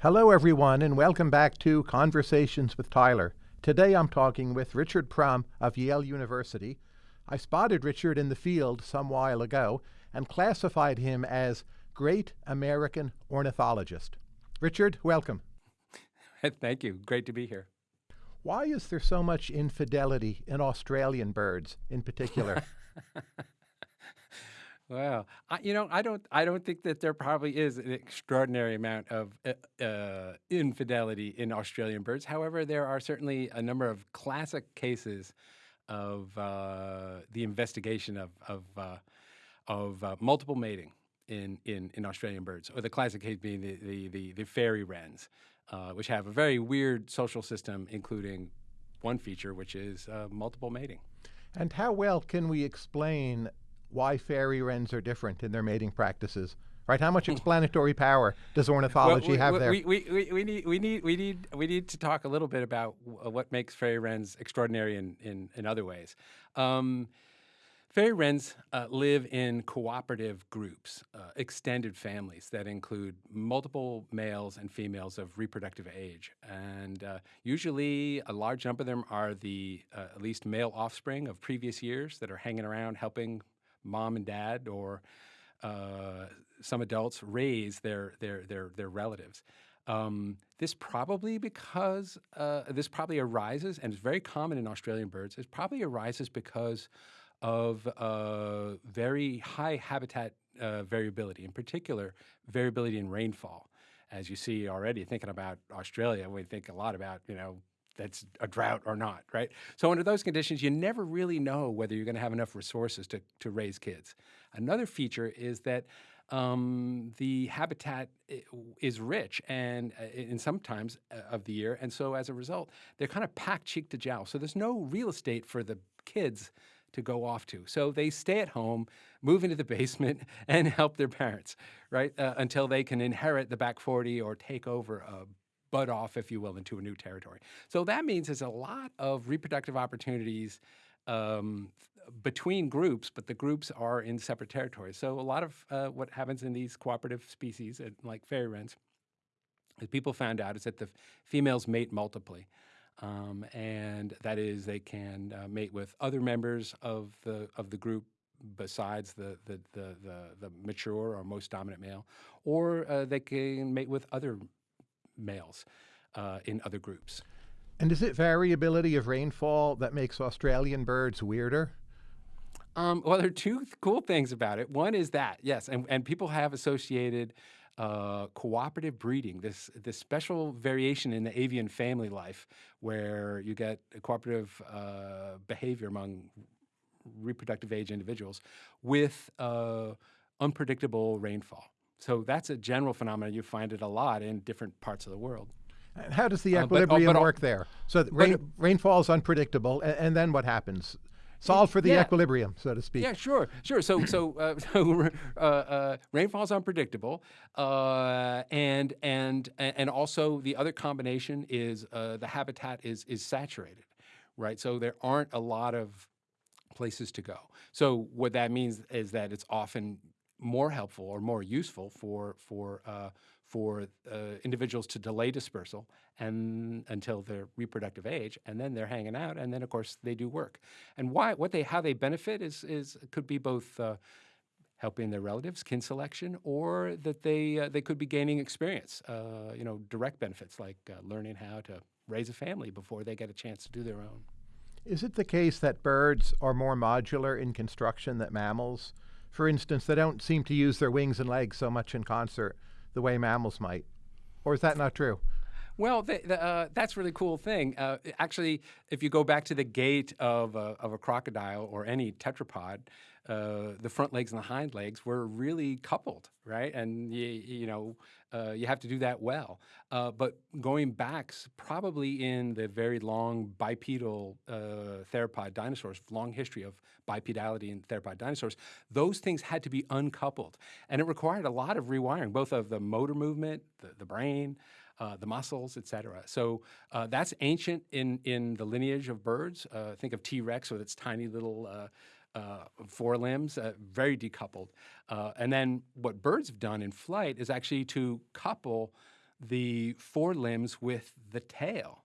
Hello, everyone, and welcome back to Conversations with Tyler. Today I'm talking with Richard Prum of Yale University. I spotted Richard in the field some while ago and classified him as Great American Ornithologist. Richard, welcome. Thank you. Great to be here. Why is there so much infidelity in Australian birds in particular? Well, I, you know, I don't, I don't think that there probably is an extraordinary amount of uh, uh, infidelity in Australian birds. However, there are certainly a number of classic cases of uh, the investigation of of, uh, of uh, multiple mating in, in in Australian birds, or the classic case being the the the, the fairy wrens, which have a very weird social system, including one feature, which is multiple mating. And how well can we explain why fairy wrens are different in their mating practices. Right? How much hmm. explanatory power does ornithology well, we, have there? We, we, we, need, we, need, we, need, we need to talk a little bit about what makes fairy wrens extraordinary in, in, in other ways. Um, fairy wrens uh, live in cooperative groups, uh, extended families that include multiple males and females of reproductive age. And uh, usually a large number of them are the uh, at least male offspring of previous years that are hanging around helping mom and dad or uh, some adults raise their their their their relatives. Um, this probably because uh, this probably arises, and it's very common in Australian birds. It probably arises because of uh, very high habitat uh, variability, in particular variability in rainfall. As you see already, thinking about Australia, we think a lot about you know that's a drought or not, right? So under those conditions, you never really know whether you're going to have enough resources to, to raise kids. Another feature is that um, the habitat is rich and uh, in sometimes uh, of the year, and so as a result, they're kind of packed cheek to jowl. So there's no real estate for the kids to go off to. So they stay at home, move into the basement, and help their parents, right, uh, until they can inherit the back 40 or take over a bud off, if you will, into a new territory. So that means there's a lot of reproductive opportunities um, between groups, but the groups are in separate territories. So a lot of uh, what happens in these cooperative species, like fairy wrens, as people found out, is that the females mate multiply. Um, and that is, they can uh, mate with other members of the of the group besides the the the, the, the mature or most dominant male, or uh, they can mate with other males uh, in other groups. And is it variability of rainfall that makes Australian birds weirder? Um, well, there are two th cool things about it. One is that, yes, and, and people have associated uh, cooperative breeding, this, this special variation in the avian family life where you get cooperative uh, behavior among reproductive age individuals with uh, unpredictable rainfall. So that's a general phenomenon. You find it a lot in different parts of the world. And how does the equilibrium uh, but, oh, but work there? So rain, rainfall is unpredictable, and, and, then what happens? Solve for the yeah. equilibrium, so to speak. Yeah, sure, sure. So, so, uh, so uh, uh, rainfall is unpredictable, uh, and and and also the other combination is uh, the habitat is is saturated, right? So there aren't a lot of places to go. So what that means is that it's often more helpful or more useful for for uh, for uh, individuals to delay dispersal and until their reproductive age, and then they're hanging out, and then of course they do work. And why what they how they benefit is is could be both. Uh, helping their relatives, kin selection, or that they uh, they could be gaining experience, uh, you know, direct benefits like uh, learning how to raise a family before they get a chance to do their own. Is it the case that birds are more modular in construction than mammals? For instance, they don't seem to use their wings and legs so much in concert the way mammals might. Or is that not true? Well, the, the, uh, that's a really cool thing. Uh, actually, if you go back to the gait of a, of a crocodile or any tetrapod, uh, the front legs and the hind legs were really coupled, right? And you, you know, uh, you have to do that well. Uh, but going back, probably in the very long bipedal uh, theropod dinosaurs, long history of bipedality in theropod dinosaurs, those things had to be uncoupled, and it required a lot of rewiring, both of the motor movement, the, the brain. Uh, the muscles, et cetera. So uh, that's ancient in, in the lineage of birds. Uh, think of T-Rex with its tiny little uh, forelimbs, uh, very decoupled. Uh, and then what birds have done in flight is actually to couple the forelimbs with the tail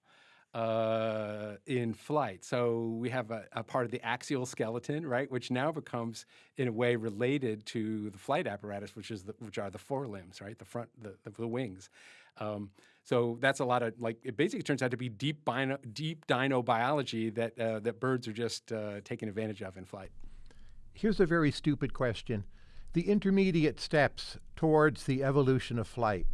uh, in flight. So we have a, a, part of the axial skeleton, right, which now becomes in a way related to the flight apparatus, which is the, which are the forelimbs, right, the front, the, the, the wings. Um, so that's a lot of like it basically turns out to be deep bino, deep dino biology that uh, that birds are just uh, taking advantage of in flight. Here's a very stupid question: the intermediate steps towards the evolution of flight.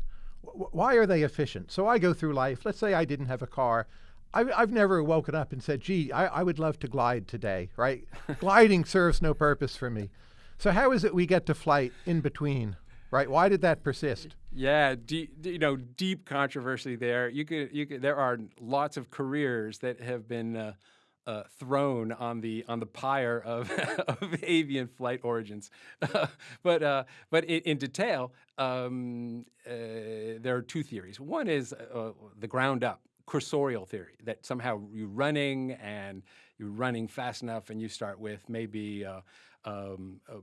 why are they efficient? So I go through life. Let's say I didn't have a car. I've, I've never woken up and said, gee, I, I would love to glide today, right? Gliding serves no purpose for me. So how is it we get to flight in between, right? Why did that persist? Yeah, deep, you know, deep controversy there. You could, you could, there are lots of careers that have been uh, uh, thrown on the on the pyre of, of avian flight origins, but uh, but in, in detail, um, uh, there are two theories. One is uh, the ground up cursorial theory that somehow you're running and you're running fast enough and you start with maybe uh, um, uh,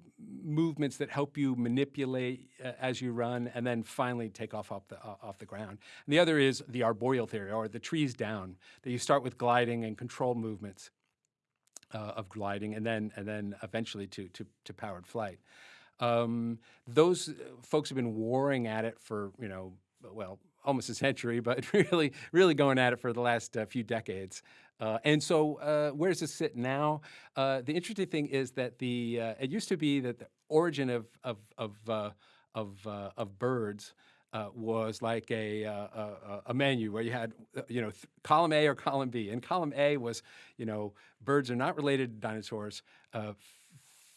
movements that help you manipulate uh, as you run and then finally take off off the, uh, off the ground. And the other is the arboreal theory or the trees down, that you start with gliding and control movements uh, of gliding and then, and then eventually to, to, to powered flight. Um, those uh, folks have been warring at it for, you know, well, almost a century, but really, really going at it for the last uh, few decades. Uh, and so, uh, where does this sit now? Uh, the interesting thing is that the uh, it used to be that the origin of of of uh, of, of, birds. was like a, a, a menu where you had you know column A or column B, and column A was you know birds are not related to dinosaurs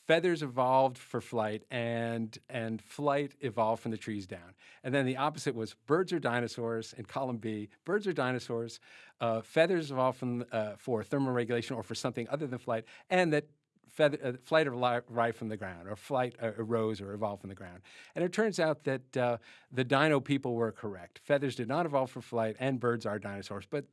feathers evolved for flight and, and flight evolved from the trees down. And then the opposite was birds are dinosaurs in column B, birds are dinosaurs, uh, feathers evolved from, uh, for thermal regulation or for something other than flight, and that feather, uh, flight arrived from the ground, or flight uh, arose or evolved from the ground. And it turns out that uh, the dino people were correct. Feathers did not evolve for flight, and birds are dinosaurs. But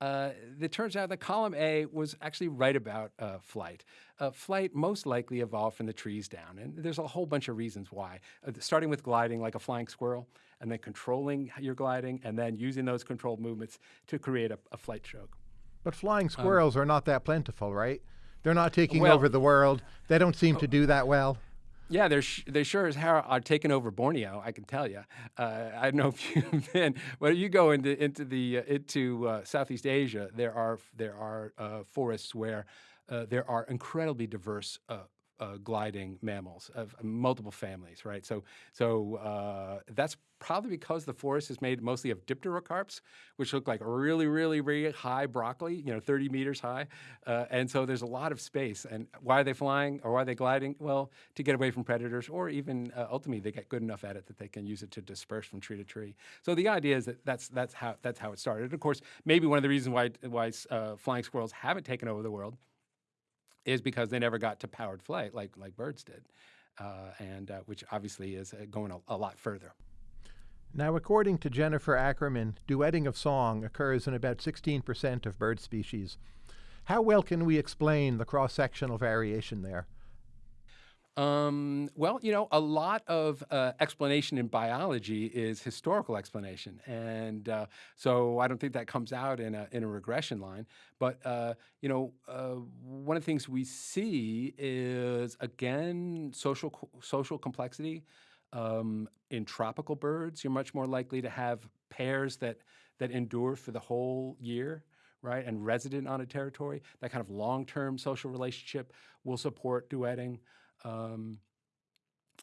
uh, it turns out that column A was actually right about uh, flight. Uh, flight most likely evolved from the trees down, and there's a whole bunch of reasons why. Uh, starting with gliding like a flying squirrel, and then controlling your gliding, and then using those controlled movements to create a, a flight stroke. But flying um, squirrels um, are not that plentiful, right? They're not taking well, over the world. They don't seem to do that well. Yeah, they're they sure as hell are taking over Borneo. I can tell you. Uh, I don't know if you've been, but you go into into the uh, into uh, Southeast Asia. There are there are uh, forests where uh, there are incredibly diverse uh, uh, gliding mammals of multiple families, right? So, so uh, that's probably because the forest is made mostly of dipterocarps, which look like really, really, really high broccoli, you know, 30 meters high. Uh, and so there's a lot of space. And why are they flying or why are they gliding? Well, to get away from predators or even uh, ultimately they get good enough at it that they can use it to disperse from tree to tree. So the idea is that that's, that's, how, that's how it started. And of course, maybe one of the reasons why, why uh, flying squirrels haven't taken over the world is because they never got to powered flight like, like birds did, uh, and uh, which obviously is uh, going a, a, lot further. Now, according to Jennifer Ackerman, duetting of song occurs in about 16% of bird species. How well can we explain the cross-sectional variation there? Um, well, you know, a lot of uh, explanation in biology is historical explanation, and uh, so I don't think that comes out in a in a regression line. But uh, you know, uh, one of the things we see is again social social complexity. Um, in tropical birds, you're much more likely to have pairs that that endure for the whole year right, and resident on a territory, that kind of long-term social relationship will support duetting. Um,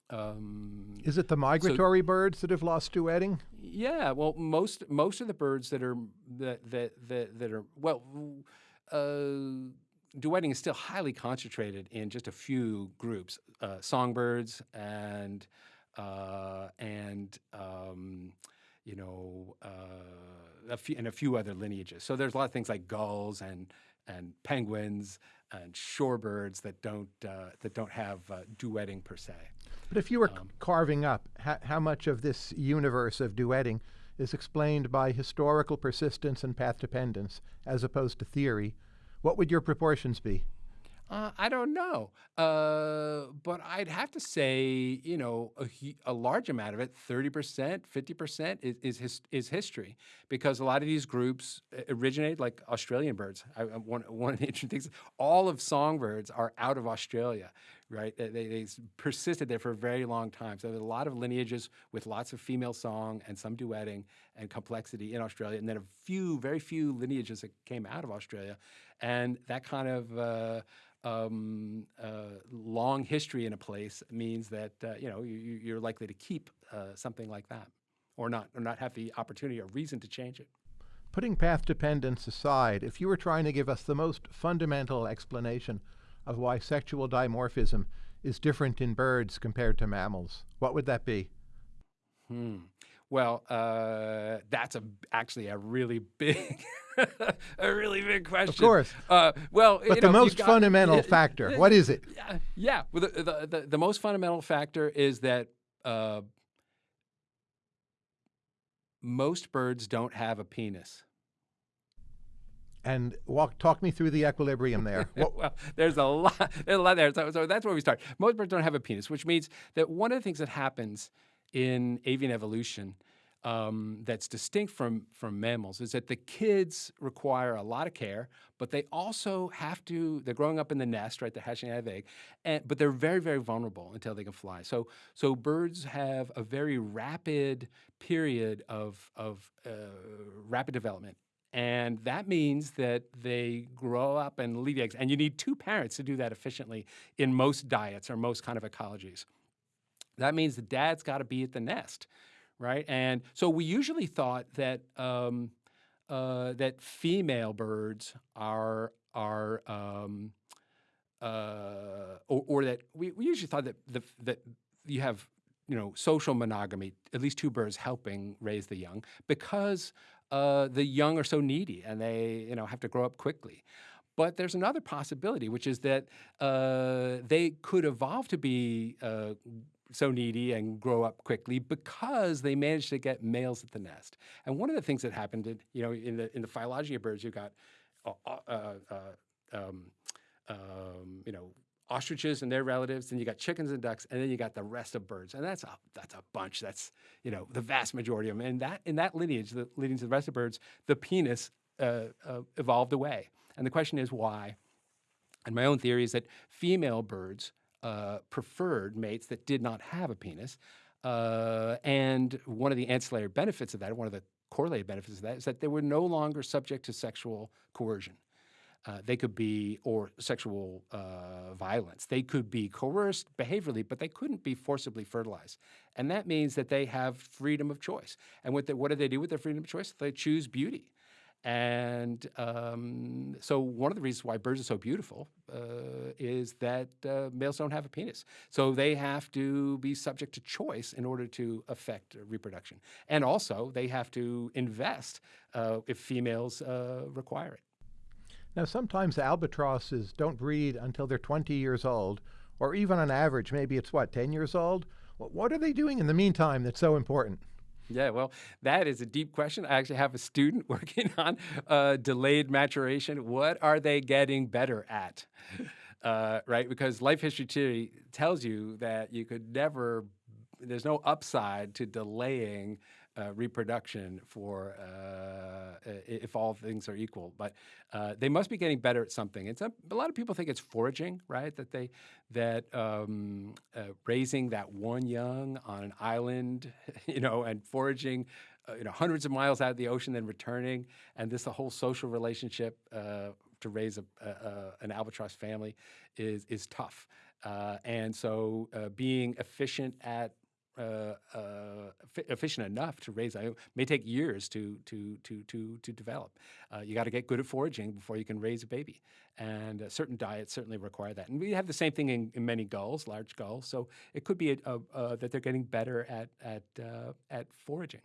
um, Is it the migratory so, birds that have lost duetting? Yeah, well, most most of the birds that are that that that, that are well, uh, duetting is still highly concentrated in just a few groups: uh, songbirds and uh, and um, you know uh, a few and a few other lineages. So there's a lot of things like gulls and and penguins and shorebirds that don't uh, that don't have uh, duetting per se. But if you were um, carving up, how, how much of this universe of duetting is explained by historical persistence and path dependence as opposed to theory, what would your proportions be? Uh, I don't know, uh, but I'd have to say, you know, a, a large amount of it, thirty percent, fifty percent, is is, his, is history, because a lot of these groups uh, originate like Australian birds. I, one one of the interesting things, all of songbirds are out of Australia, right? They, they persisted there for a very long time. So there's a lot of lineages with lots of female song and some duetting and complexity in Australia, and then a few, very few lineages that came out of Australia, and that kind of uh, um, uh, long history in a place means that uh, you know you, are likely to keep uh, something like that, or not, or not have the opportunity or reason to change it. Putting path dependence aside, if you were trying to give us the most fundamental explanation of why sexual dimorphism is different in birds compared to mammals, what would that be? Hmm. Well, uh, that's a actually a really big, a really big question. Of course. Uh, well, but the know, most got, fundamental factor, what is it? Yeah, yeah. Well, the, the, the, the, most fundamental factor is that uh, most birds don't have a penis. And walk, talk me through the equilibrium there. well, there's a lot, there's a lot there. So, so that's where we start. Most birds don't have a penis, which means that one of the things that happens in avian evolution um, that's distinct from, from mammals is that the kids require a lot of care, but they also have to, they're growing up in the nest, right? They're hatching out of egg, and, but they're very, very vulnerable until they can fly. So, so birds have a very rapid period of, of uh, rapid development. And that means that they grow up and leave eggs. And you need two parents to do that efficiently in most diets or most kind of ecologies. That means the dad's got to be at the nest, right? And so we usually thought that um, uh, that female birds are are um, uh, or, or, that we, we usually thought that the, that you have you know social monogamy, at least two birds helping raise the young, because uh, the young are so needy and they you know have to grow up quickly. But there's another possibility, which is that uh, they could evolve to be uh, so needy and grow up quickly because they managed to get males at the nest. And one of the things that happened, you know, in the in the phylogeny of birds, you've got, uh, uh, uh, um, um, you know, ostriches and their relatives, and you got chickens and ducks, and then you got the rest of birds, and that's a that's a bunch. That's you know the vast majority of them. And that in that lineage, the leading to the rest of birds, the penis uh, uh, evolved away. And the question is why. And my own theory is that female birds uh, preferred mates that did not have a penis. Uh, and one of the ancillary benefits of that, one of the correlated benefits of that, is that they were no longer subject to sexual coercion. Uh, they could be, or sexual uh, violence. They could be coerced behaviorally, but they couldn't be forcibly fertilized. And that means that they have freedom of choice. And what, what do they do with their freedom of choice? They choose beauty. And um, so one of the reasons why birds are so beautiful uh, is that uh, males don't have a penis. So they have to be subject to choice in order to affect reproduction. And also they have to invest uh, if females uh, require it. Now sometimes albatrosses don't breed until they're 20 years old, or even on average, maybe it's what, 10 years old? What are they doing in the meantime that's so important? Yeah, well, that is a deep question. I actually have a student working on uh, delayed maturation. What are they getting better at? Uh, right? Because life history theory tells you that you could never, there's no upside to delaying uh, reproduction for uh, if all things are equal. But uh, they must be getting better at something. It's a, a, lot of people think it's foraging, right? That they that um, uh, raising that one young on an island, you know, and foraging. Uh, you know, hundreds of miles out of the ocean, then returning, and this the whole social relationship uh, to raise a, an albatross family is is tough. and so, being efficient at uh, uh, efficient enough to raise. It may take years to to to to to develop. Uh, you got to get good at foraging before you can raise a baby, and uh, certain diets certainly require that. And we have the same thing in, in many gulls, large gulls. So it could be a, a, that they're getting better at at uh, at foraging.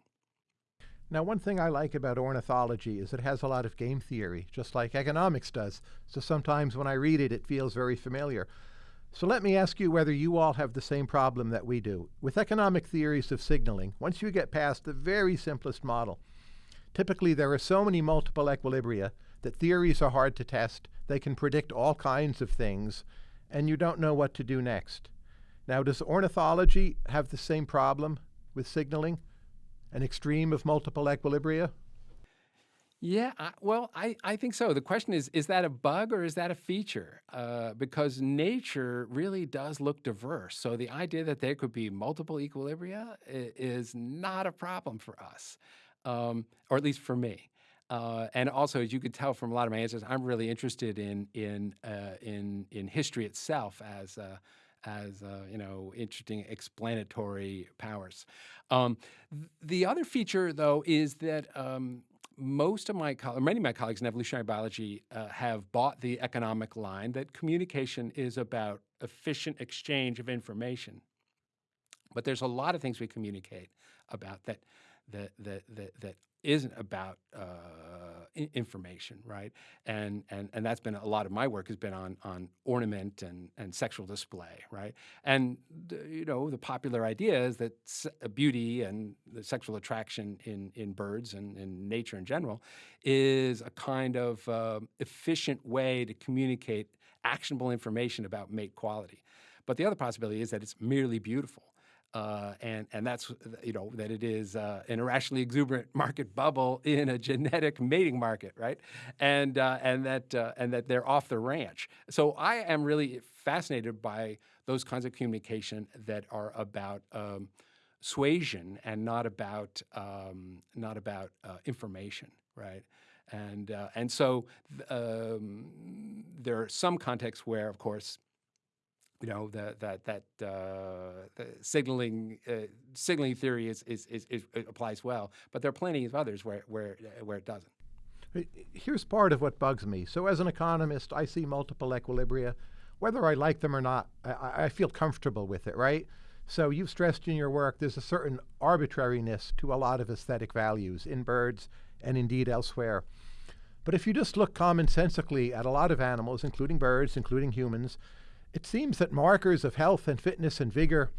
Now, one thing I like about ornithology is it has a lot of game theory, just like economics does. So sometimes when I read it, it feels very familiar. So let me ask you whether you all have the same problem that we do. With economic theories of signaling, once you get past the very simplest model, typically there are so many multiple equilibria that theories are hard to test, they can predict all kinds of things, and you don't know what to do next. Now, does ornithology have the same problem with signaling? An extreme of multiple equilibria? Yeah, I, well, I, I think so. The question is, is that a bug or is that a feature? Uh, because nature really does look diverse. So the idea that there could be multiple equilibria is not a problem for us, um, or at least for me. Uh, and also, as you could tell from a lot of my answers, I'm really interested in in uh, in in history itself as uh, as uh, you know interesting explanatory powers. Um, th the other feature, though, is that um, most of my many of my colleagues in evolutionary biology uh, have bought the economic line that communication is about efficient exchange of information. But there's a lot of things we communicate about that that that that, that isn't about uh, information, right? And, and, and that's been a lot of my work has been on, on ornament and, and sexual display, right? And, you know, the popular idea is that beauty and the sexual attraction in, in birds and in nature in general is a kind of uh, efficient way to communicate actionable information about mate quality. But the other possibility is that it's merely beautiful. Uh, and and that's you know that it is uh, an irrationally exuberant market bubble in a genetic mating market, right? And uh, and that uh, and that they're off the ranch. So I am really fascinated by those kinds of communication that are about um, suasion and not about um, not about uh, information, right? And and so um, there are some contexts where, of course, you know that that that uh, the signaling uh, signaling theory is, is, is, is, applies well, but there are plenty of others where where uh, where it doesn't. Here's part of what bugs me. So as an economist, I see multiple equilibria, whether I like them or not. I, I feel comfortable with it, right? So you've stressed in your work there's a certain arbitrariness to a lot of aesthetic values in birds and indeed elsewhere. But if you just look commonsensically at a lot of animals, including birds, including humans, it seems that markers of health and fitness and vigor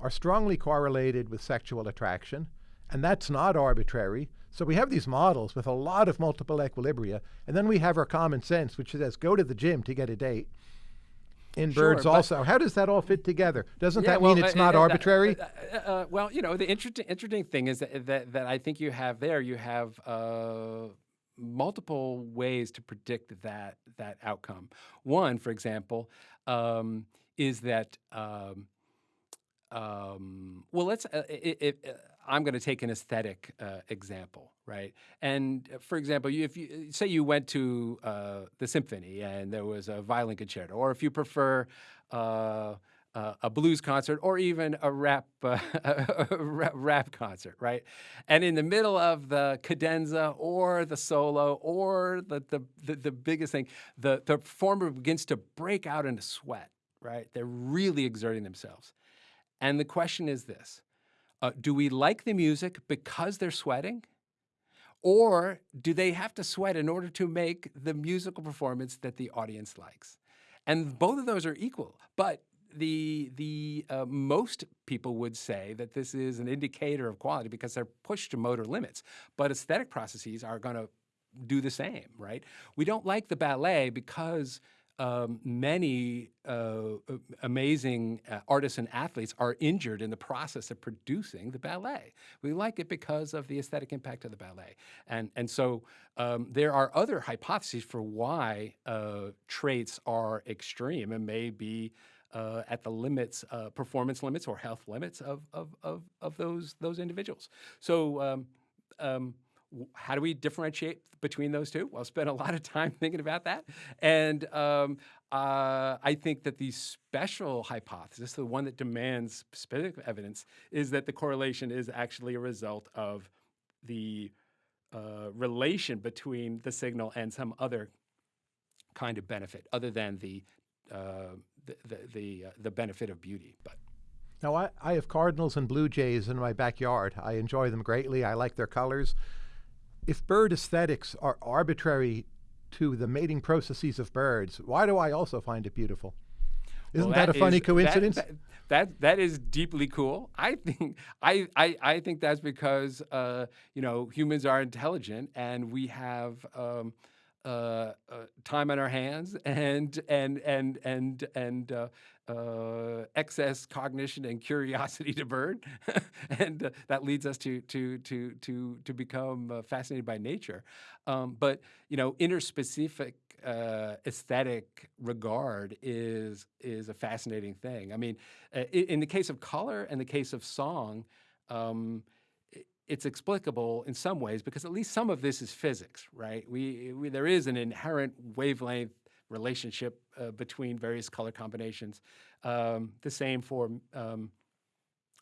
are strongly correlated with sexual attraction, and that's not arbitrary. So we have these models with a lot of multiple equilibria, and then we have our common sense, which says go to the gym to get a date. In sure, birds also. How does that all fit together? Doesn't yeah, that well, mean it's uh, not uh, arbitrary? Uh, uh, well, you know, the interesting interesting thing is that, that, that I think you have there, you have uh, multiple ways to predict that that outcome. One, for example, um, is that um, um, well, let's. Uh, it, it, uh, I'm going to take an aesthetic uh, example, right? And uh, for example, if you say you went to uh, the symphony and there was a violin concerto, or if you prefer uh, uh, a blues concert or even a rap, uh, a rap concert, right? And in the middle of the cadenza or the solo or the, the, the, the biggest thing, the, the performer begins to break out into sweat, right? They're really exerting themselves. And the question is this, uh, do we like the music because they're sweating? Or do they have to sweat in order to make the musical performance that the audience likes? And both of those are equal, but the the uh, most people would say that this is an indicator of quality because they're pushed to motor limits. But aesthetic processes are going to do the same, right? We don't like the ballet because um, many uh, amazing uh, artists and athletes are injured in the process of producing the ballet. We like it because of the aesthetic impact of the ballet. And, and so um, there are other hypotheses for why uh, traits are extreme and may be uh, at the limits, uh, performance limits or health limits of, of, of, of those, those individuals. So um, um, how do we differentiate between those two? Well, I spent a lot of time thinking about that. And um, uh, I think that the special hypothesis, the one that demands specific evidence, is that the correlation is actually a result of the uh, relation between the signal and some other kind of benefit other than the uh, the the uh, the benefit of beauty. But now I, I have cardinals and blue jays in my backyard. I enjoy them greatly. I like their colors. If bird aesthetics are arbitrary to the mating processes of birds, why do I also find it beautiful? Isn't well, that, that, a funny coincidence? That, that, that, that is deeply cool. I think I, I, I think that's because uh, you know humans are intelligent and we have um, uh, uh, time on our hands and and and and and uh, uh, excess cognition and curiosity to burn, and uh, that leads us to to to to to become uh, fascinated by nature. Um, but you know, interspecific uh, aesthetic regard is is a fascinating thing. I mean, in the case of color and the case of song. Um, it's explicable in some ways because at least some of this is physics, right? We, we there is an inherent wavelength relationship uh, between various color combinations. Um, the same for um,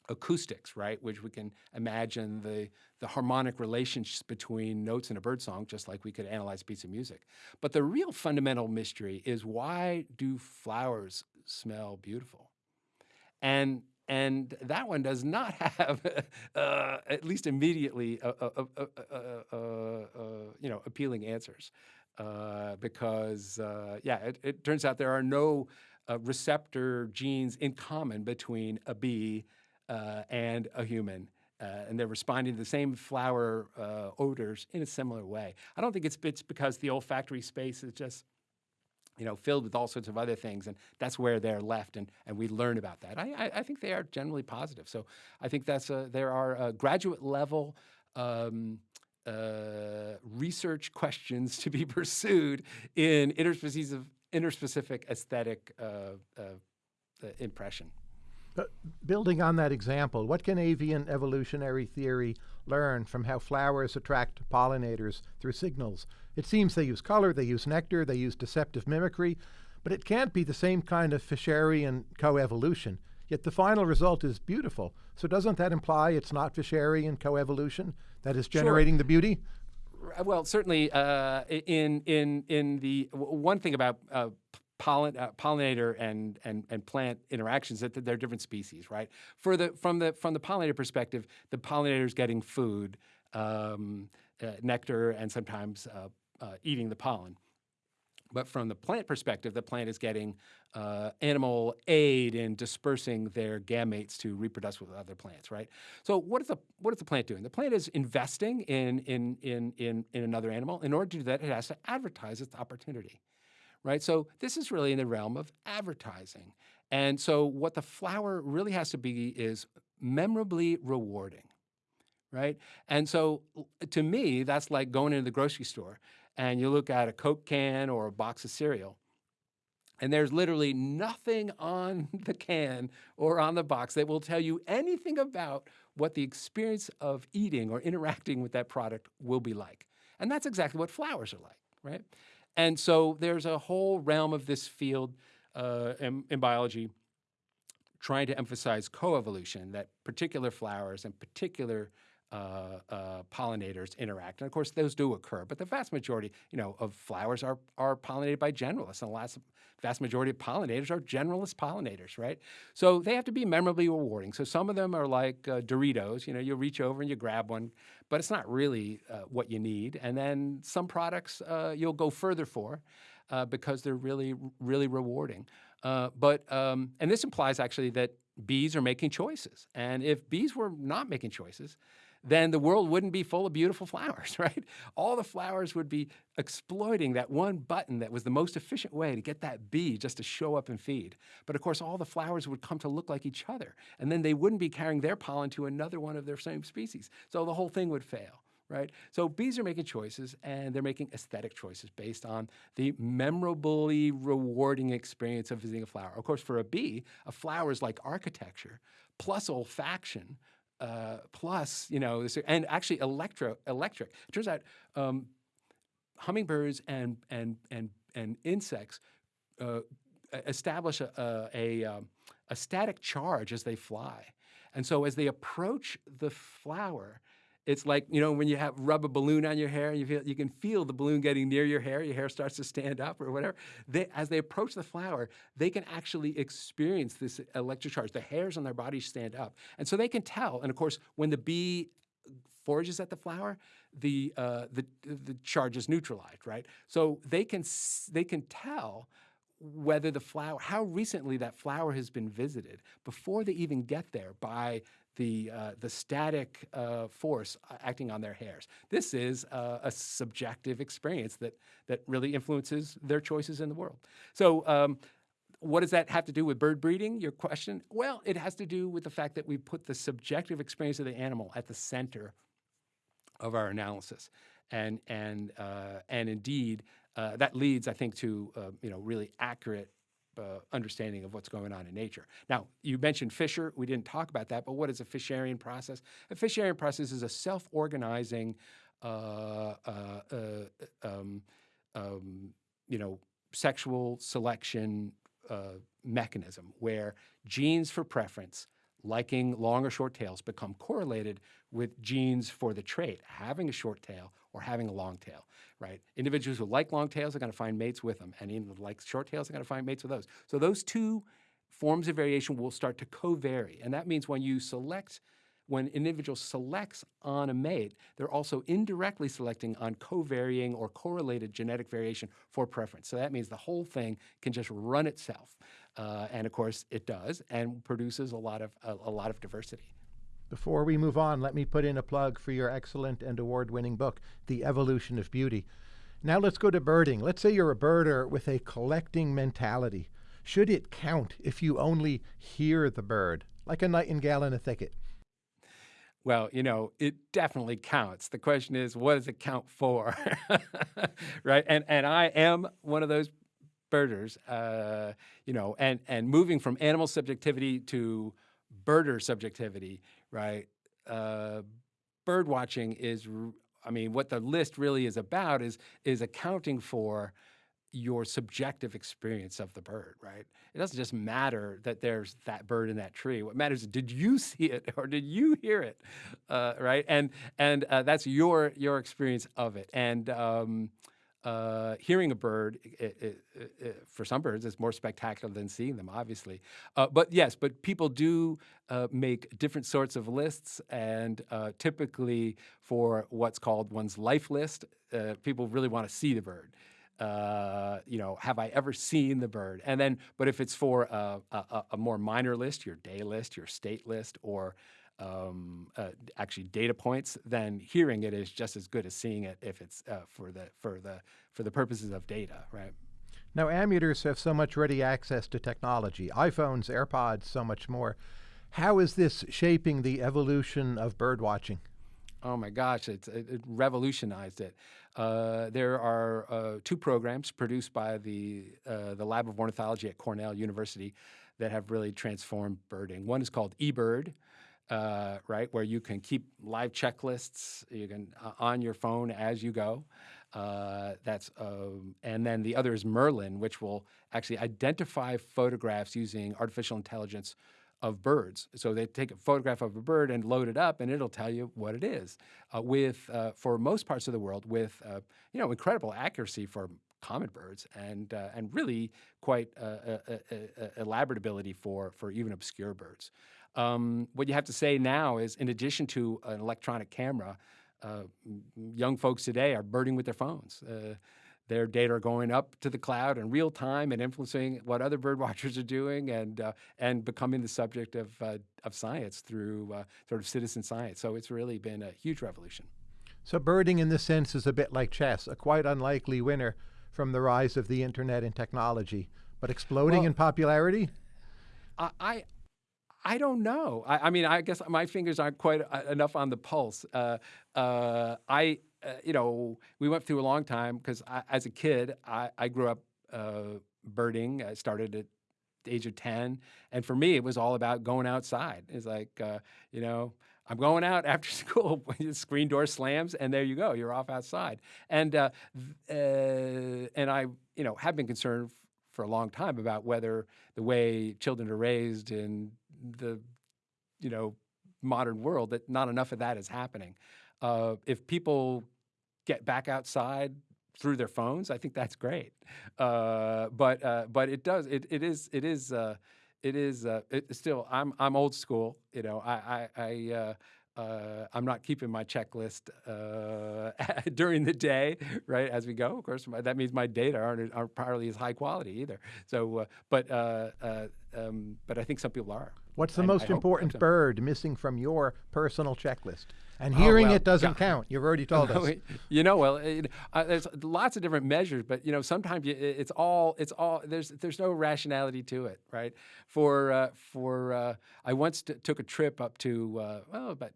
acoustics, right? Which we can imagine the, the harmonic relationships between notes in a bird song, just like we could analyze a piece of music. But the real fundamental mystery is why do flowers smell beautiful? And and that one does not have, uh, at least immediately, uh, uh, you know, appealing answers, because yeah, it, it, turns out there are no receptor genes in common between a bee and a human. Uh, and they're responding to the same flower uh, odors in a similar way. I don't think it's, it's because the olfactory space is just you know, filled with all sorts of other things, and that's where they're left, and, and we learn about that. I, I, I think they are generally positive. So I think that's a, there are graduate level um, uh, research questions to be pursued in interspecific, interspecific aesthetic uh, uh, uh impression. Building on that example, what can avian evolutionary theory learn from how flowers attract pollinators through signals? It seems they use color, they use nectar, they use deceptive mimicry, but it can't be the same kind of Fisherian coevolution. Yet the final result is beautiful. So doesn't that imply it's not Fisherian coevolution that is generating sure. the beauty? Well, certainly uh, in in in the one thing about uh, uh, pollinator and, and, and plant interactions that they're different species, right? For the, from, the, from the pollinator perspective, the pollinator is getting food, um, uh, nectar, and sometimes uh, uh, eating the pollen. But from the plant perspective, the plant is getting uh, animal aid in dispersing their gametes to reproduce with other plants, right? So what is the what is the plant doing? The plant is investing in in in in, in another animal. In order to do that, it has to advertise its opportunity right? So this is really in the realm of advertising. And so what the flower really has to be is memorably rewarding, right? And so to me, that's like going into the grocery store and you look at a Coke can or a box of cereal and there's literally nothing on the can or on the box that will tell you anything about what the experience of eating or interacting with that product will be like. And that's exactly what flowers are like, right? And so there's a whole realm of this field uh, in, in biology trying to emphasize coevolution, that particular flowers and particular uh, uh, pollinators interact. And of course, those do occur, but the vast majority, you know, of flowers are, are pollinated by generalists, and the last, vast majority of pollinators are generalist pollinators, right? So they have to be memorably rewarding. So some of them are like uh, Doritos, you know, you reach over and you grab one, but it's not really uh, what you need. And then some products uh, you'll go further for uh, because they're really, really rewarding. but, um, and this implies actually that bees are making choices. And if bees were not making choices, then the world wouldn't be full of beautiful flowers, right? All the flowers would be exploiting that one button that was the most efficient way to get that bee just to show up and feed. But of course, all the flowers would come to look like each other, and then they wouldn't be carrying their pollen to another one of their same species. So the whole thing would fail right? So bees are making choices and they're making aesthetic choices based on the memorably rewarding experience of visiting a flower. Of course, for a bee, a flower is like architecture plus olfaction uh, plus, you know, this, and actually electro, electric. It turns out um, hummingbirds and, and, and, and insects uh, establish a, a, a, um, a static charge as they fly. And so as they approach the flower, it's like, you know, when you have rub a balloon on your hair, you feel you can feel the balloon getting near your hair, your hair starts to stand up or whatever. They, as they approach the flower, they can actually experience this electric charge. The hairs on their body stand up. And so they can tell. And of course, when the bee forages at the flower, the, uh, the, the charge is neutralized, right? So they can, they can tell whether the flower, how recently that flower has been visited before they even get there by the, uh, the static uh, force acting on their hairs. This is uh, a subjective experience that, that really influences their choices in the world. So um, what does that have to do with bird breeding, your question? Well, it has to do with the fact that we put the subjective experience of the animal at the center of our analysis. And, and, uh, and indeed, uh, that leads, I think, to uh, you know, really accurate uh, understanding of what's going on in nature. Now, you mentioned Fisher. We didn't talk about that, but what is a Fisherian process? A Fisherian process is a self-organizing, uh, uh, uh, um, um, you know, sexual selection uh, mechanism where genes for preference, liking long or short tails, become correlated with genes for the trait, having a short tail or having a long tail, right? Individuals who like long tails are going to find mates with them, and even like short tails are going to find mates with those. So those two forms of variation will start to co-vary, and that means when you select when an individual selects on a mate, they're also indirectly selecting on co-varying or correlated genetic variation for preference. So that means the whole thing can just run itself. Uh, and of course it does and produces a lot of, a, a lot of diversity. Before we move on, let me put in a plug for your excellent and award-winning book, The Evolution of Beauty. Now let's go to birding. Let's say you're a birder with a collecting mentality. Should it count if you only hear the bird, like a nightingale in a thicket? Well, you know, it definitely counts. The question is, what does it count for? right? And and I am one of those birders, uh, you know, and and moving from animal subjectivity to birder subjectivity, right? Uh, bird watching is, I mean, what the list really is about is is accounting for your subjective experience of the bird, right? It doesn't just matter that there's that bird in that tree. What matters is did you see it or did you hear it, uh, right? And and uh, that's your your experience of it. And um, uh, hearing a bird, it, it, it, for some birds, is more spectacular than seeing them, obviously. Uh, but yes, but people do uh, make different sorts of lists, and uh, typically for what's called one's life list, uh, people really want to see the bird uh, you know, have I ever seen the bird? And then, but if it's for a, a, a more minor list, your day list, your state list, or um, uh, actually data points, then hearing it is just as good as seeing it if it's uh, for the for the for the purposes of data, right? Now, amateurs have so much ready access to technology, iPhones, AirPods, so much more. How is this shaping the evolution of bird watching? Oh my gosh, it, it revolutionized it. Uh, there are uh, two programs produced by the, uh, the Lab of Ornithology at Cornell University that have really transformed birding. One is called eBird, uh, right, where you can keep live checklists you can uh, on your phone as you go. Uh, that's um, and then the other is Merlin, which will actually identify photographs using artificial intelligence of birds. So they take a photograph of a bird and load it up, and it'll tell you what it is. Uh, with uh, for most parts of the world, with uh, you know incredible accuracy for common birds, and uh, and really quite uh, elaborate ability for for even obscure birds. Um, what you have to say now is, in addition to an electronic camera, uh, young folks today are birding with their phones. Their data are going up to the cloud in real time and influencing what other bird watchers are doing and, uh, and becoming the subject of, uh, of science through uh, sort of citizen science. So it's really been a huge revolution. So birding in this sense is a bit like chess, a quite unlikely winner from the rise of the internet and technology, but exploding well, in popularity? I, I, I don't know. I, I, mean, I guess my fingers aren't quite uh, enough on the pulse. Uh, uh, I uh, you know, we went through a long time because as a kid, I, I grew up uh, birding. I started at the age of 10. And for me, it was all about going outside. It's like, uh, you know, I'm going out after school. screen door slams, and there you go. You're off outside. And uh, uh, and I, you know, have been concerned for a long time about whether the way children are raised in the, you know, modern world that not enough of that is happening. Uh, if people get back outside through their phones, I think that's great. Uh, but uh, but it does it it is it is uh, it is uh, it still I'm I'm old school. You know I I. I uh, uh, I'm not keeping my checklist uh, during the day, right? As we go, of course, my, that means my data aren't, aren't probably as high quality either. So, uh, but uh, um, but I think some people are. What's the I- I most hope important bird missing from your personal checklist? And Oh, hearing well, it doesn't God. count. You've already told us. you know, well, it, uh, there's lots of different measures, but you know, sometimes it- it's all it's all there's there's no rationality to it, right? For uh, for uh, I once took a trip up to uh, well about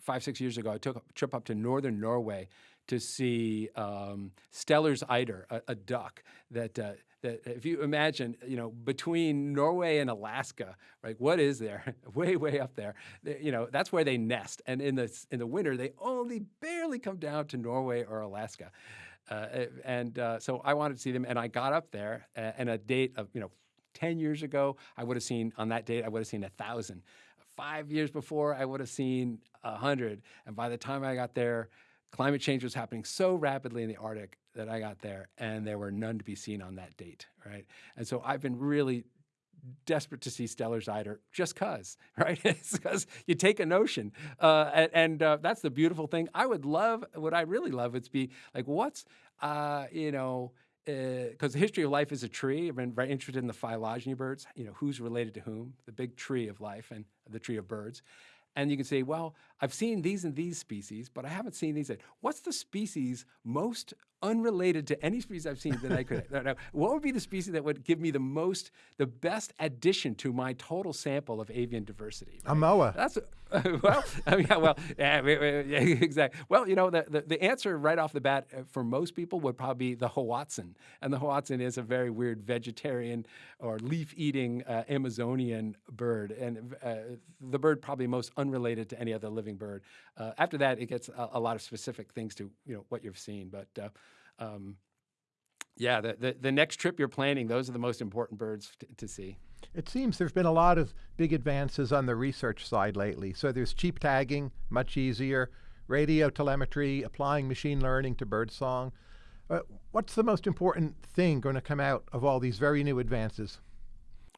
five six years ago. I took a trip up to northern Norway to see um, Steller's eider, a, a duck that. That if you imagine, you know, between Norway and Alaska, right? What is there? way, way up there. They- You know, that's where they nest. And in the in the winter, they only barely come down to Norway or Alaska. Uh, and uh, so I wanted to see them, and I got up there, uh, and a date of you know, ten years ago, I would have seen on that date, I would have seen a thousand. Five years before, I would have seen a hundred. And by the time I got there, climate change was happening so rapidly in the Arctic that I got there, and there were none to be seen on that date, right? And so I've been really desperate to see Steller's eider just cause, right? it's because you take a notion, uh, and, and uh, that's the beautiful thing. I would love, what I really love, would be like, what's, uh, you know, because the history of life is a tree. I've been very interested in the phylogeny birds. You know, who's related to whom? The big tree of life and the tree of birds. And you can say, well, I've seen these and these species, but I haven't seen these. What's the species most unrelated to any species I've seen that I could? What would be the species that would give me the most, the best addition to my total sample of avian diversity? A moa. That's well, I mean, yeah, well, yeah, yeah, exactly. Well, you know, the, the, the answer right off the bat uh, for most people would probably be the Hoatzin, and the Hoatzin is a very weird vegetarian or leaf-eating uh, Amazonian bird, and uh, the bird probably most unrelated to any other living bird. Uh, after that, it gets a, a lot of specific things to you know what you've seen, but. Uh, um, yeah, the, the, the next trip you're planning, those are the most important birds to see. It seems there's been a lot of big advances on the research side lately. So there's cheap tagging, much easier, radio telemetry, applying machine learning to birdsong. Uh, what's the most important thing going to come out of all these very new advances?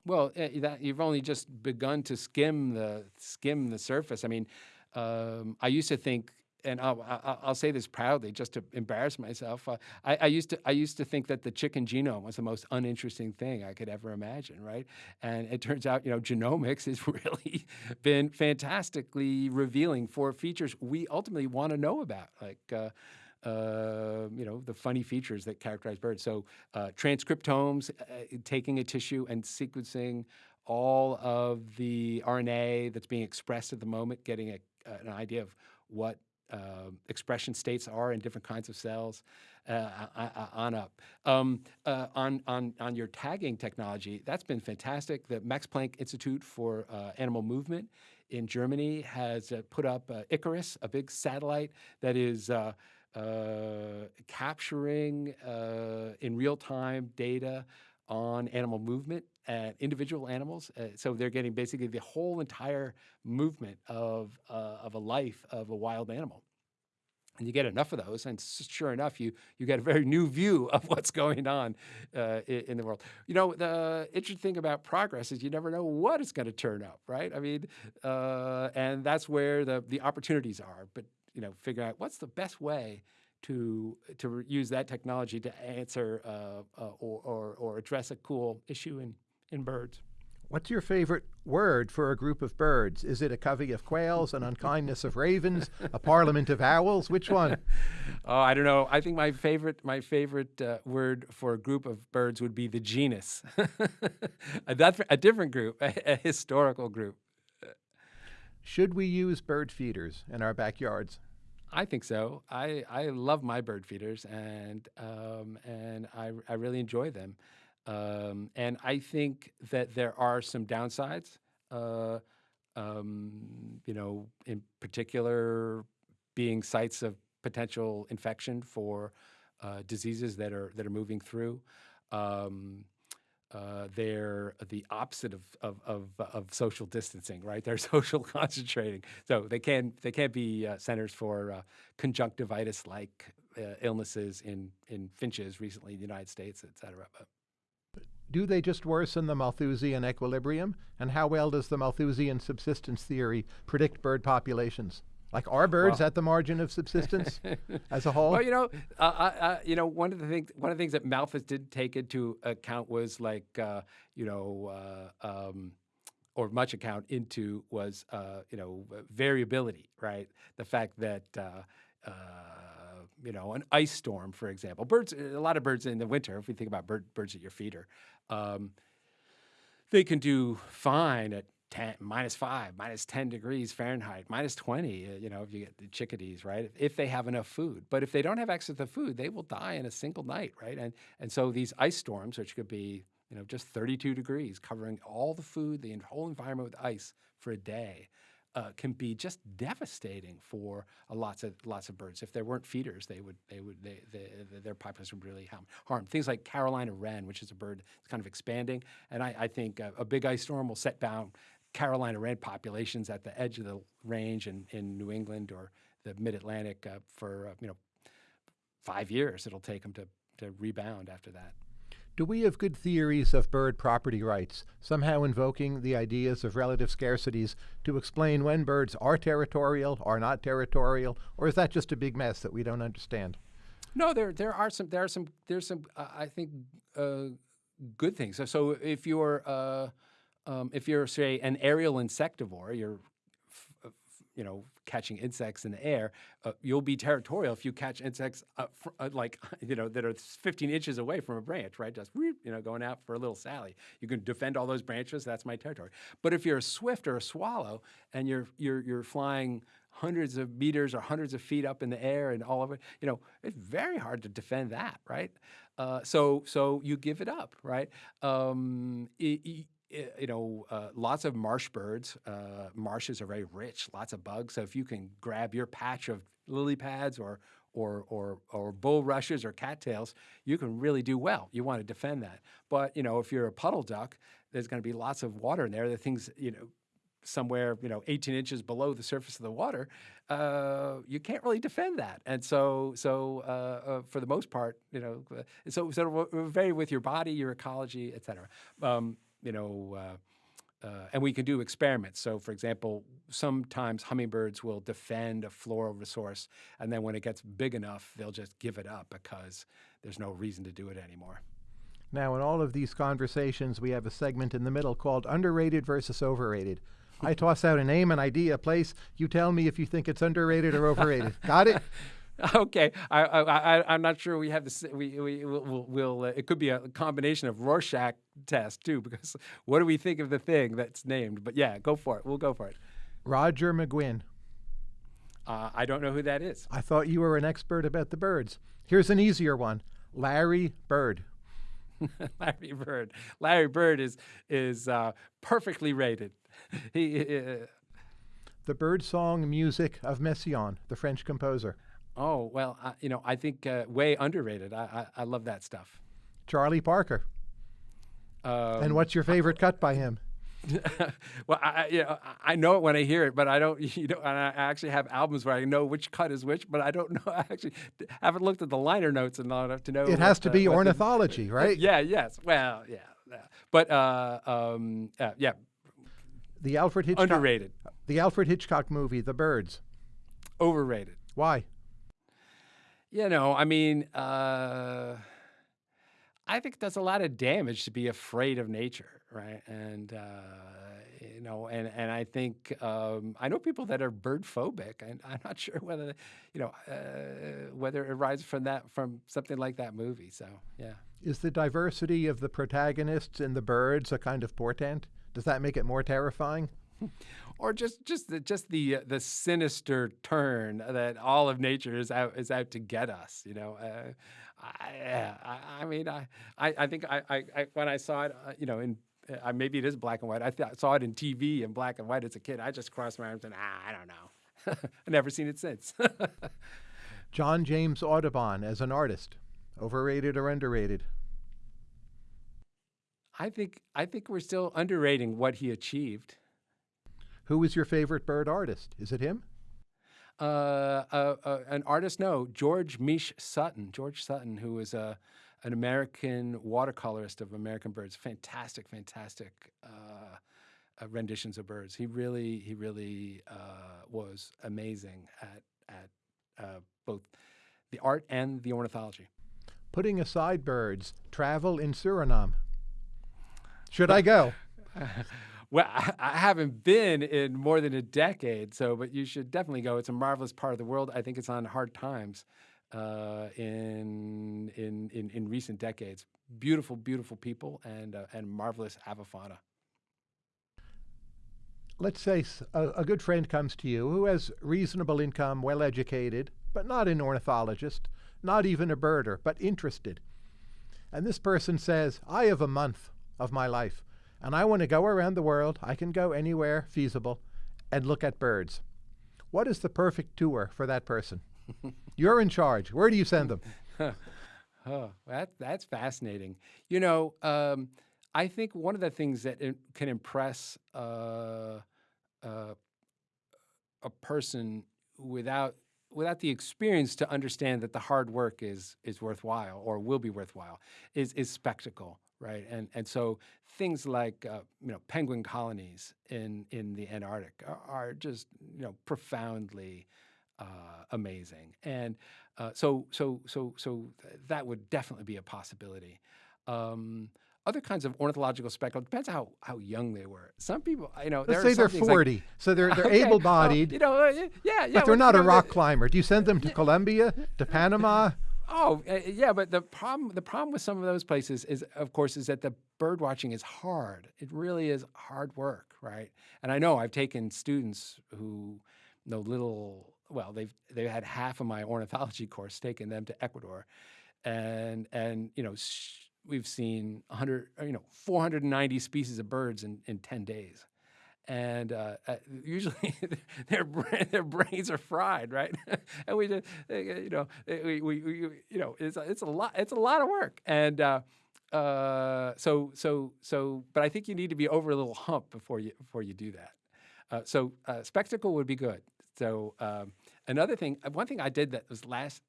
Well, uh, that you've only just begun to skim the skim the surface. I mean, um, I used to think, and I'll, I'll, say this proudly, just to embarrass myself. Uh, I, I used to I used to think that the chicken genome was the most uninteresting thing I could ever imagine, right? And it turns out, you know, genomics has really been fantastically revealing for features we ultimately want to know about, like. Uh, uh, you know, the funny features that characterize birds. So uh, transcriptomes, uh, taking a tissue and sequencing all of the RNA that's being expressed at the moment, getting a, an idea of what uh, expression states are in different kinds of cells, uh, on up. Um, uh, on, on, on your tagging technology, that's been fantastic. The Max Planck Institute for uh, Animal Movement in Germany has uh, put up uh, Icarus, a big satellite that is uh, uh, capturing uh, in real time data on animal movement and individual animals. Uh, so they're getting basically the whole entire movement of, uh, of a life of a wild animal. And you get enough of those, and sure enough, you you get a very new view of what's going on uh, in, the world. You know, the interesting thing about progress is you never know what it's going to turn up, right? I mean, uh, and that's where the the opportunities are. But you know, figure out what's the best way to to use that technology to answer uh, uh, or, or or address a cool issue in in birds. What's your favorite word for a group of birds? Is it a covey of quails, an unkindness of ravens, a parliament of owls? Which one? Oh, I don't know. I think my favorite my favorite uh, word for a group of birds would be the genus. a, dif- a different group, a, a historical group. Should we use bird feeders in our backyards? I think so. I, I love my bird feeders and um, and I, I really enjoy them. Um, and I think that there are some downsides. Uh, um, you know, in particular, being sites of potential infection for uh, diseases that are that are moving through. Um, uh, they're the opposite of, of, of, of social distancing, right? They're social concentrating, so they can they can't be uh, centers for uh, conjunctivitis-like uh, illnesses in in finches recently in the United States, et cetera. But Do they just worsen the Malthusian equilibrium? And how well does the Malthusian subsistence theory predict bird populations? Like are birds Well- at the margin of subsistence as a whole? Well, you know, uh, uh, you know, one of the things, one of the things that Malthus did take into account was like, uh, you know, uh, um, or much account into was, uh, you know, variability, right? The fact that, uh, uh, you know, an ice storm, for example, birds, a lot of birds in the winter. If we think about bird, birds at your feeder, um, they can do fine at 10, minus five, minus 10 degrees Fahrenheit, minus 20, uh, you know, if you get the chickadees, right? If, if they have enough food. But if they don't have access to food, they will die in a single night, right? And, and so these ice storms, which could be, you know, just 32 degrees, covering all the food, the whole environment with ice for a day, uh, can be just devastating for uh, lots of lots of birds. If there weren't feeders, they would they would they, they, their population would really harm, harm. Things like Carolina wren, which is a bird that's kind of expanding, and I, I think a, a big ice storm will set down Carolina wren populations at the edge of the range in, in New England or the Mid Atlantic uh, for uh, you know five years. It'll take them to to rebound after that. Do we have good theories of bird property rights, somehow invoking the ideas of relative scarcities to explain when birds are territorial, are not territorial, or is that just a big mess that we don't understand? No, there there are some there are some there's some uh, I think uh, good things. So, so if you're uh, um, if you're say an aerial insectivore, you're you know catching insects in the air, uh, you'll be territorial if you catch insects uh, uh, like you know that are 15 inches away from a branch, right? Just whoop, you know going out for a little sally. You can defend all those branches. That's my territory. But if you're a swift or a swallow and you're you're you're flying hundreds of meters or hundreds of feet up in the air and all of it, you know, it's very hard to defend that, right? Uh, so so you give it up, right? Um, i- i- i- you know, uh, lots of marsh birds. Uh, marshes are very rich, lots of bugs. So if you can grab your patch of lily pads or or or or bulrushes or cattails, you can really do well. You want to defend that. But you know, if you're a puddle duck, there's going to be lots of water in there. The things you know somewhere you know 18 inches below the surface of the water, uh, you can't really defend that. And so so uh, uh, for the most part, you know, uh, so so vary with your body, your ecology, et cetera. Um, you know. Uh, uh, and we can do experiments. So, for example, sometimes hummingbirds will defend a floral resource, and then when it gets big enough, they'll just give it up because there's no reason to do it anymore. Now, in all of these conversations, we have a segment in the middle called underrated versus overrated. I toss out a name, an idea, a place. You tell me if you think it's underrated or overrated. Got it? Okay, I, I, I, I'm not sure we have this. We, we will, we'll, uh, it could be a combination of Rorschach test too, because what do we think of the thing that's named? But yeah, go for it. We'll go for it. Roger McGuinn. Uh, I don't know who that is. I thought you were an expert about the birds. Here's an easier one Larry Bird. Larry Bird. Larry Bird is is uh, perfectly rated. He, uh, The bird song music of Messiaen, the French composer. Oh well, uh, you know, I think uh, way underrated. I, I I love that stuff. Charlie Parker. Um, and what's your favorite cut by him? well, I, I- you know, I I know it when I hear it, but I don't. You know, and I actually have albums where I know which cut is which, but I don't know. I actually haven't looked at the liner notes enough enough to know. It has what, to uh, be the- ornithology, right? Yeah. Yes. Well. Yeah. yeah. But uh, um, uh, yeah, The Alfred Hitchcock. underrated, The Alfred Hitchcock movie, The Birds. overrated. Why? You know, I mean, uh, I think that's a lot of damage to be afraid of nature, right? And uh, you know, and and I think um, I know people that are bird phobic, and I'm not sure whether you know uh, whether it arises from that from something like that movie. So yeah. Is the diversity of the protagonists in the birds a kind of portent? Does that make it more terrifying? or just just the just the uh, the sinister turn that all of nature is out is out to get us. You know, uh, I, I, I mean, I, I I think I, I, I when I saw it, uh, you know, in uh, maybe it is black and white. I th- saw it in TV in black and white as a kid. I just crossed my arms and ah, I don't know. I've never seen it since. John James Audubon as an artist, overrated or underrated? I think I think we're still underrating what he achieved. Who is your favorite bird artist? Is it him? uh, uh, uh, an artist, no, George Miksch Sutton. George Sutton, who was a, an American watercolorist of American birds. Fantastic, fantastic uh, uh, renditions of birds. He really, he really uh, was amazing at at uh, both the art and the ornithology. Putting aside birds, travel in Suriname. Should I go? well, I, haven't been in more than a decade, so but you should definitely go. It's a marvelous part of the world. I think it's on hard times uh, in, in in in recent decades. Beautiful, beautiful people and uh, and marvelous avifauna. Let's say a, a good friend comes to you who has reasonable income, well educated, but not an ornithologist, not even a birder, but interested. And this person says, I have a month of my life and I want to go around the world. I can go anywhere feasible and look at birds. What is the perfect tour for that person? You're in charge. Where do you send them? oh, that, that's fascinating. You know, um, I think one of the things that can impress uh, uh, a person without without the experience to understand that the hard work is is worthwhile or will be worthwhile is is spectacle right? And and so things like uh, you know penguin colonies in in the Antarctic are, are just you know profoundly uh, amazing, and uh, so so so so th that would definitely be a possibility. Um, other kinds of ornithological spectacle depends how how young they were. Some people, you know, let's say they're forty, like, so they're they're okay, able-bodied. Well, you know, uh, yeah, yeah, but they're not a rock climber. Do you send them to Colombia, to Panama? Oh, uh, yeah, but the problem the problem with some of those places is, of course, is that the bird watching is hard. It really is hard work, right? And I know I've taken students who know little. Well, they've they've had half of my ornithology course taken them to Ecuador, and and you know we've seen 100 you know 490 species of birds in in 10 days and uh, uh, usually their their brains are fried, right? and we just uh, you know we, we, we, you know it's a, it's a lot it's a lot of work, and uh, uh, so so so. But I think you need to be over a little hump before you before you do that. Uh, so spectacle would be good. So um, another thing, one thing I did that was last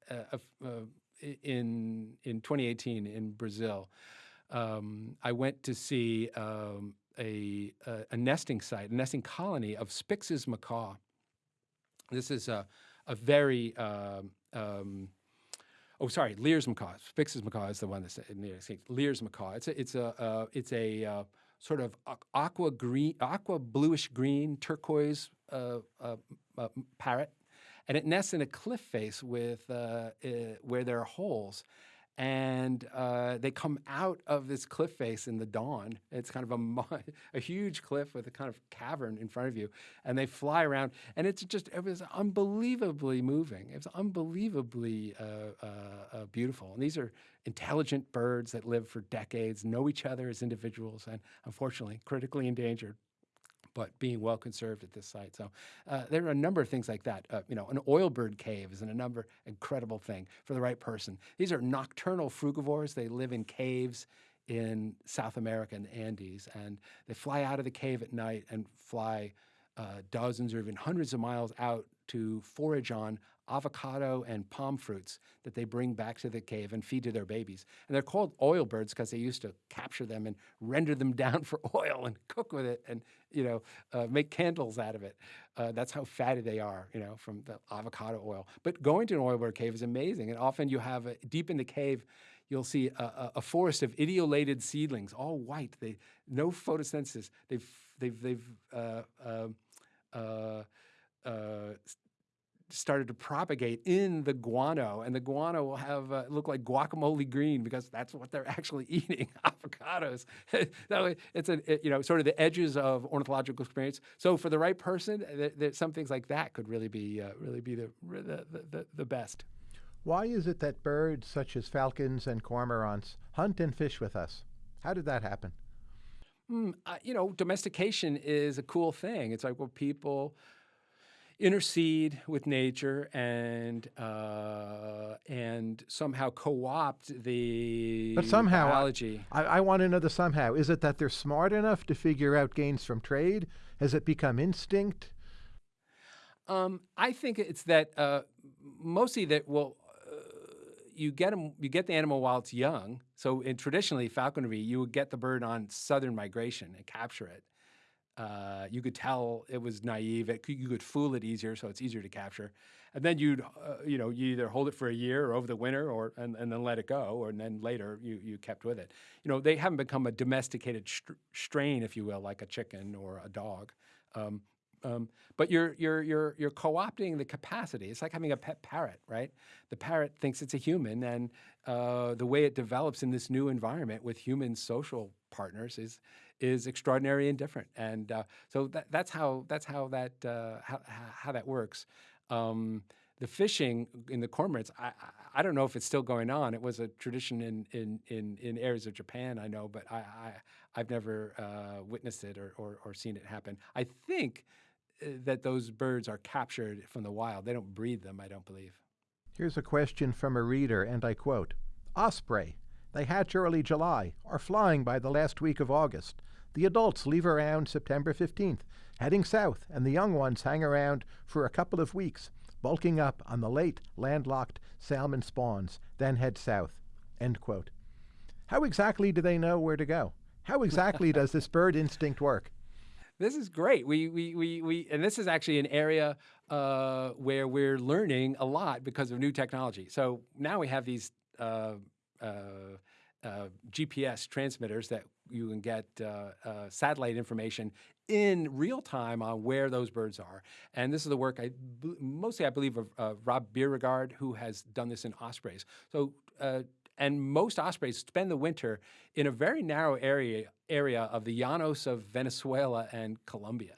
in in 2018 in Brazil. Um, I went to see um, a, a, a, nesting site, a nesting colony of Spix's macaw. This is a, a very, uh, um, oh, sorry, Lear's macaw. Spix's macaw is the one that's near Lear's macaw. It's a, it's a, uh, it's a uh, sort of aqua green, aqua bluish green, turquoise uh, uh, uh, parrot. And it nests in a cliff face with, where there are holes and uh, they come out of this cliff face in the dawn. It's kind of a, a huge cliff with a kind of cavern in front of you, and they fly around, and it's just it was unbelievably moving. It was unbelievably uh, uh, uh, beautiful. And these are intelligent birds that live for decades, know each other as individuals, and unfortunately critically endangered but being well conserved at this site. So uh, there are a number of things like that. Uh, you know, an oilbird cave is an, a number incredible thing for the right person. These are nocturnal frugivores. They live in caves in South America and the Andes, and they fly out of the cave at night and fly uh, dozens or even hundreds of miles out to forage on avocado and palm fruits that they bring back to the cave and feed to their babies. And they're called oil birds because they used to capture them and render them down for oil and cook with it and, you know, uh, make candles out of it. Uh, that's how fatty they are, you know, from the avocado oil. But going to an oil bird cave is amazing. And often you have, a, deep in the cave, you'll see a, a, forest of etiolated seedlings, all white. They no photosynthesis. They've they've they've uh, um, uh, uh, started to propagate in the guano, and the guano will have uh, look like guacamole green because that's what they're actually eating, avocados. so it's a it, you know sort of the edges of ornithological experience. So for the right person, th th some things like that could really be uh, really be the, the the the best. Why is it that birds such as falcons and cormorants hunt and fish with us? How did that happen? Mm, uh, you know, domestication is a cool thing. It's like well, people intercede with nature and uh, and somehow co-opt the but somehow biology. I, I want to know the somehow. Is it that they're smart enough to figure out gains from trade? Has it become instinct? Um, I think it's that uh, mostly that well, uh, you get them, you get the animal while it's young. So in traditionally falconry, you would get the bird on southern migration and capture it Uh, you could tell it was naive. It could, you could fool it easier, so it's easier to capture. And then you'd, uh, you know, you either hold it for a year or over the winter, or and, and then let it go, or and then later you you kept with it. You know, they haven't become a domesticated str- strain, if you will, like a chicken or a dog. Um, um, but you're you're you're you're co-opting the capacity. It's like having a pet parrot, right? The parrot thinks it's a human, and uh, the way it develops in this new environment with human social partners is is extraordinary and different. And uh, so that, that's how that's how that uh, how, how that works. Um, the fishing in the cormorants, I, I don't know if it's still going on. It was a tradition in in in, in areas of Japan, I know, but I, I I've never uh, witnessed it or, or, or seen it happen. I think uh, that those birds are captured from the wild. They don't breed them, I don't believe. Here's a question from a reader, and I quote Osprey. They hatch early July, are flying by the last week of August. The adults leave around September 15th, heading south, and the young ones hang around for a couple of weeks, bulking up on the late landlocked salmon spawns, then head south. End quote. How exactly do they know where to go? How exactly does this bird instinct work? This is great. We, we, we, we and this is actually an area uh, where we're learning a lot because of new technology. So now we have these uh, uh, uh GPS transmitters that you can get uh, uh, satellite information in real time on where those birds are. And this is the work I mostly I believe of Rob Bierregaard, who has done this in ospreys. So and most ospreys spend the winter in a very narrow area area of the Llanos of Venezuela and Colombia.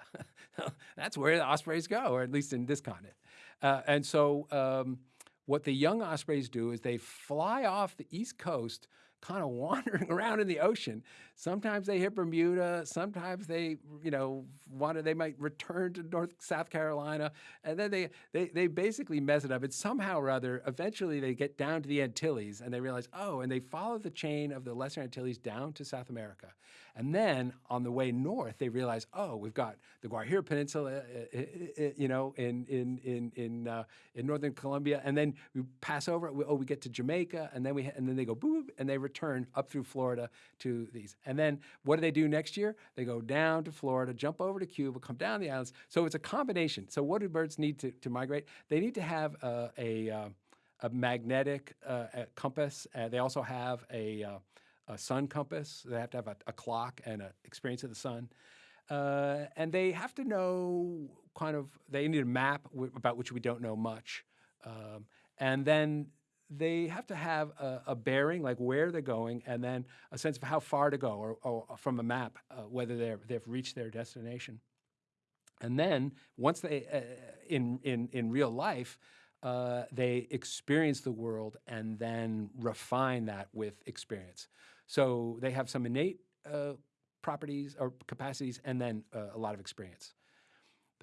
That's where the ospreys go, or at least in this continent. Uh, and so, um, what the young ospreys do is they fly off the east coast kind of wandering around in the ocean. Sometimes they hit Bermuda. Sometimes they, you know, want to, they might return to North South Carolina, and then they, they they basically mess it up. And somehow or other, eventually they get down to the Antilles, and they realize, oh, and they follow the chain of the Lesser Antilles down to South America, and then on the way north, they realize, oh, we've got the Guajira Peninsula, uh, uh, uh, you know, in in in in uh, in northern Colombia, and then we pass over. Oh, we get to Jamaica, and then we and then they go boop, and they return up through Florida to these. And then what do they do next year? They go down to Florida, jump over to Cuba, come down the islands. So it's a combination. So what do birds need to, to migrate? They need to have uh, a uh, a magnetic compass. they also have a a sun compass. They have to have a, a clock and an experience of the sun. Uh, and they have to know kind of, they need a map about which we don't know much. Um, and then they have to have a, a, bearing, like where they're going, and then a sense of how far to go, or, or from a map, uh, whether they're, they've reached their destination. And then once they, uh, in, in, in real life, uh, they experience the world and then refine that with experience. So they have some innate uh, properties or capacities and then uh, a lot of experience.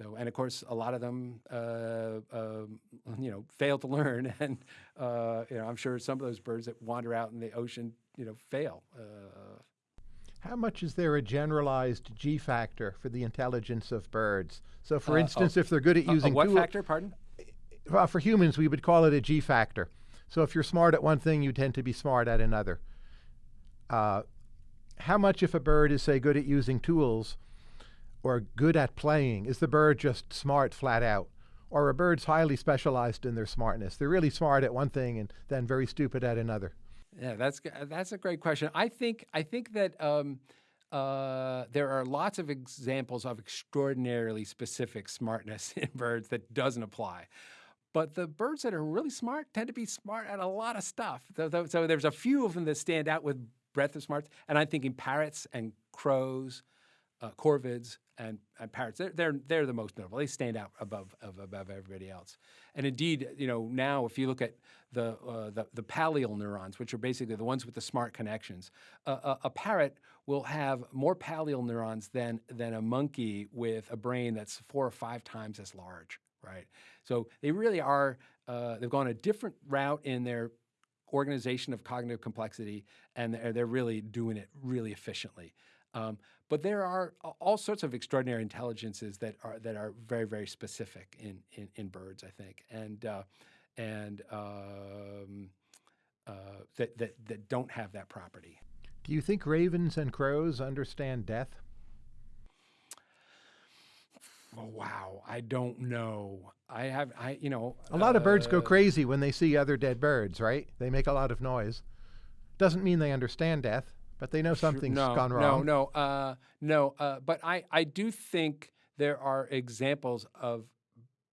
Though, and of course, a lot of them, uh, um, you know, fail to learn, and uh, you know, I'm sure some of those birds that wander out in the ocean, you know, fail. Uh. How much is there a generalized G factor for the intelligence of birds? So, for Uh, instance, oh, if they're good at using what factor? Pardon? well, for humans, we would call it a G factor. So, if you're smart at one thing, you tend to be smart at another uh, how much if a bird is say good at using tools or good at playing is the bird just smart flat out or are bird's highly specialized in their smartness they're really smart at one thing and then very stupid at another Yeah, that's that's a great question. I think I think that um, uh, there are lots of examples of extraordinarily specific smartness in birds that doesn't apply. But the birds that are really smart tend to be smart at a lot of stuff. So, so- there's a few of them that stand out with breadth of smarts, and I'm thinking parrots and crows, uh, corvids and, and parrots. They're, they're they're the most notable. They stand out above of, above everybody else. And indeed, you know, now if you look at the uh, the, the pallial neurons, which are basically the ones with the smart connections, uh, a, a parrot will have more pallial neurons than than a monkey with a brain that's four or five times as large. Right. So they really are. Uh, they've gone a different route in their organization of cognitive complexity, and they're, they're really doing it really efficiently. Um, but there are all sorts of extraordinary intelligences that are that are very very specific in in, in birds, I think, and uh, and um, uh, that that that don't have that property. do you think ravens and crows understand death Oh, wow, I don't know. I have, I you know, A lot of birds go uh, crazy when they see other dead birds, right? They make a lot of noise. Doesn't mean they understand death, but they know something's no, gone wrong. No, no, uh, no. Uh, but I, I do think there are examples of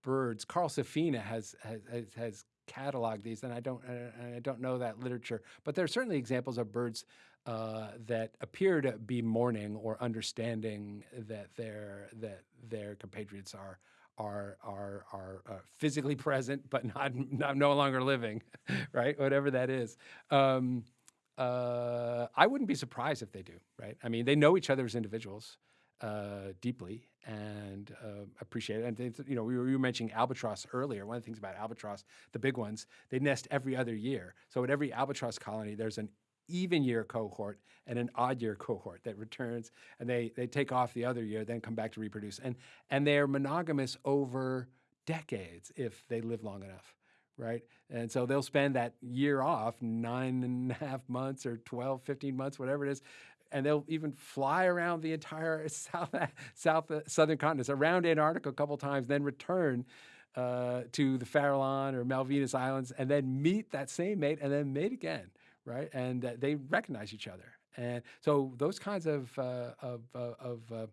birds. Carl Safina has has, has, cataloged these, and I don't uh, I don't know that literature, but there are certainly examples of birds uh, that appear to be mourning or understanding that their that their compatriots are are are are uh, physically present but not, not no longer living, right? Whatever that is. Um, uh, I wouldn't be surprised if they do, right? I mean, they know each other as individuals uh, deeply and uh, appreciate it. And they, you know, we were, we were mentioning albatross earlier. One of the things about albatross, the big ones, they nest every other year. So at every albatross colony, there's an even year cohort and an odd year cohort that returns, and they they take off the other year, then come back to reproduce, and and they're monogamous over decades if they live long enough right? And so they'll spend that year off, nine and a half months or 12, 15 months, whatever it is, and they'll even fly around the entire south, south southern continents, around Antarctica a couple times, then return uh, to the Farallon or Malvinas Islands, and then meet that same mate, and then mate again, right? And uh, they recognize each other, and so those kinds of uh, of uh, of uh,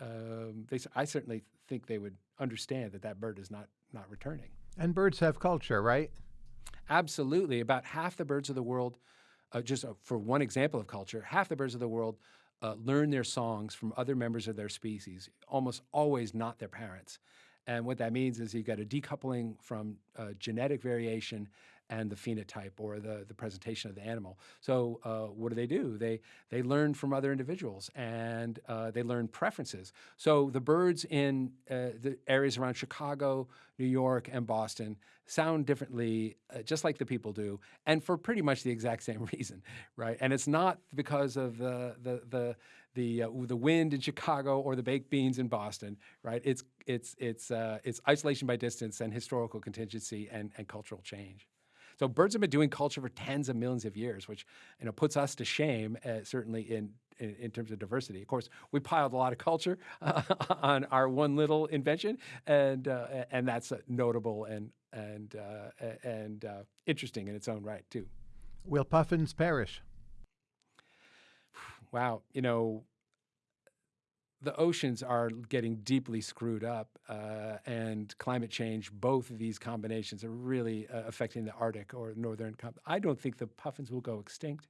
um, they, I certainly think they would understand that that bird is not not returning. And birds have culture, right? Absolutely. About half the birds of the world, uh, just uh, for one example of culture, half the birds of the world uh, learn their songs from other members of their species, almost always not their parents. And what that means is you've got a decoupling from uh, genetic variation and the phenotype or the, the presentation of the animal. So uh, what do they do? They, they learn from other individuals and uh, they learn preferences. So the birds in uh, the areas around Chicago, New York, and Boston sound differently, uh, just like the people do, and for pretty much the exact same reason, right? And it's not because of the, the, the, the uh, the wind in Chicago or the baked beans in Boston, right? It's it's it's uh, it's isolation by distance and historical contingency and, and cultural change. So birds have been doing culture for tens of millions of years, which you know puts us to shame, uh, certainly in, in, in terms of diversity. Of course, we piled a lot of culture uh, on our one little invention, and uh, and that's uh, notable and and uh, and uh, interesting in its own right too. Will puffins perish? Wow, you know, the oceans are getting deeply screwed up, uh, and climate change, both of these combinations are really uh, affecting the Arctic or northern. I don't think the puffins will go extinct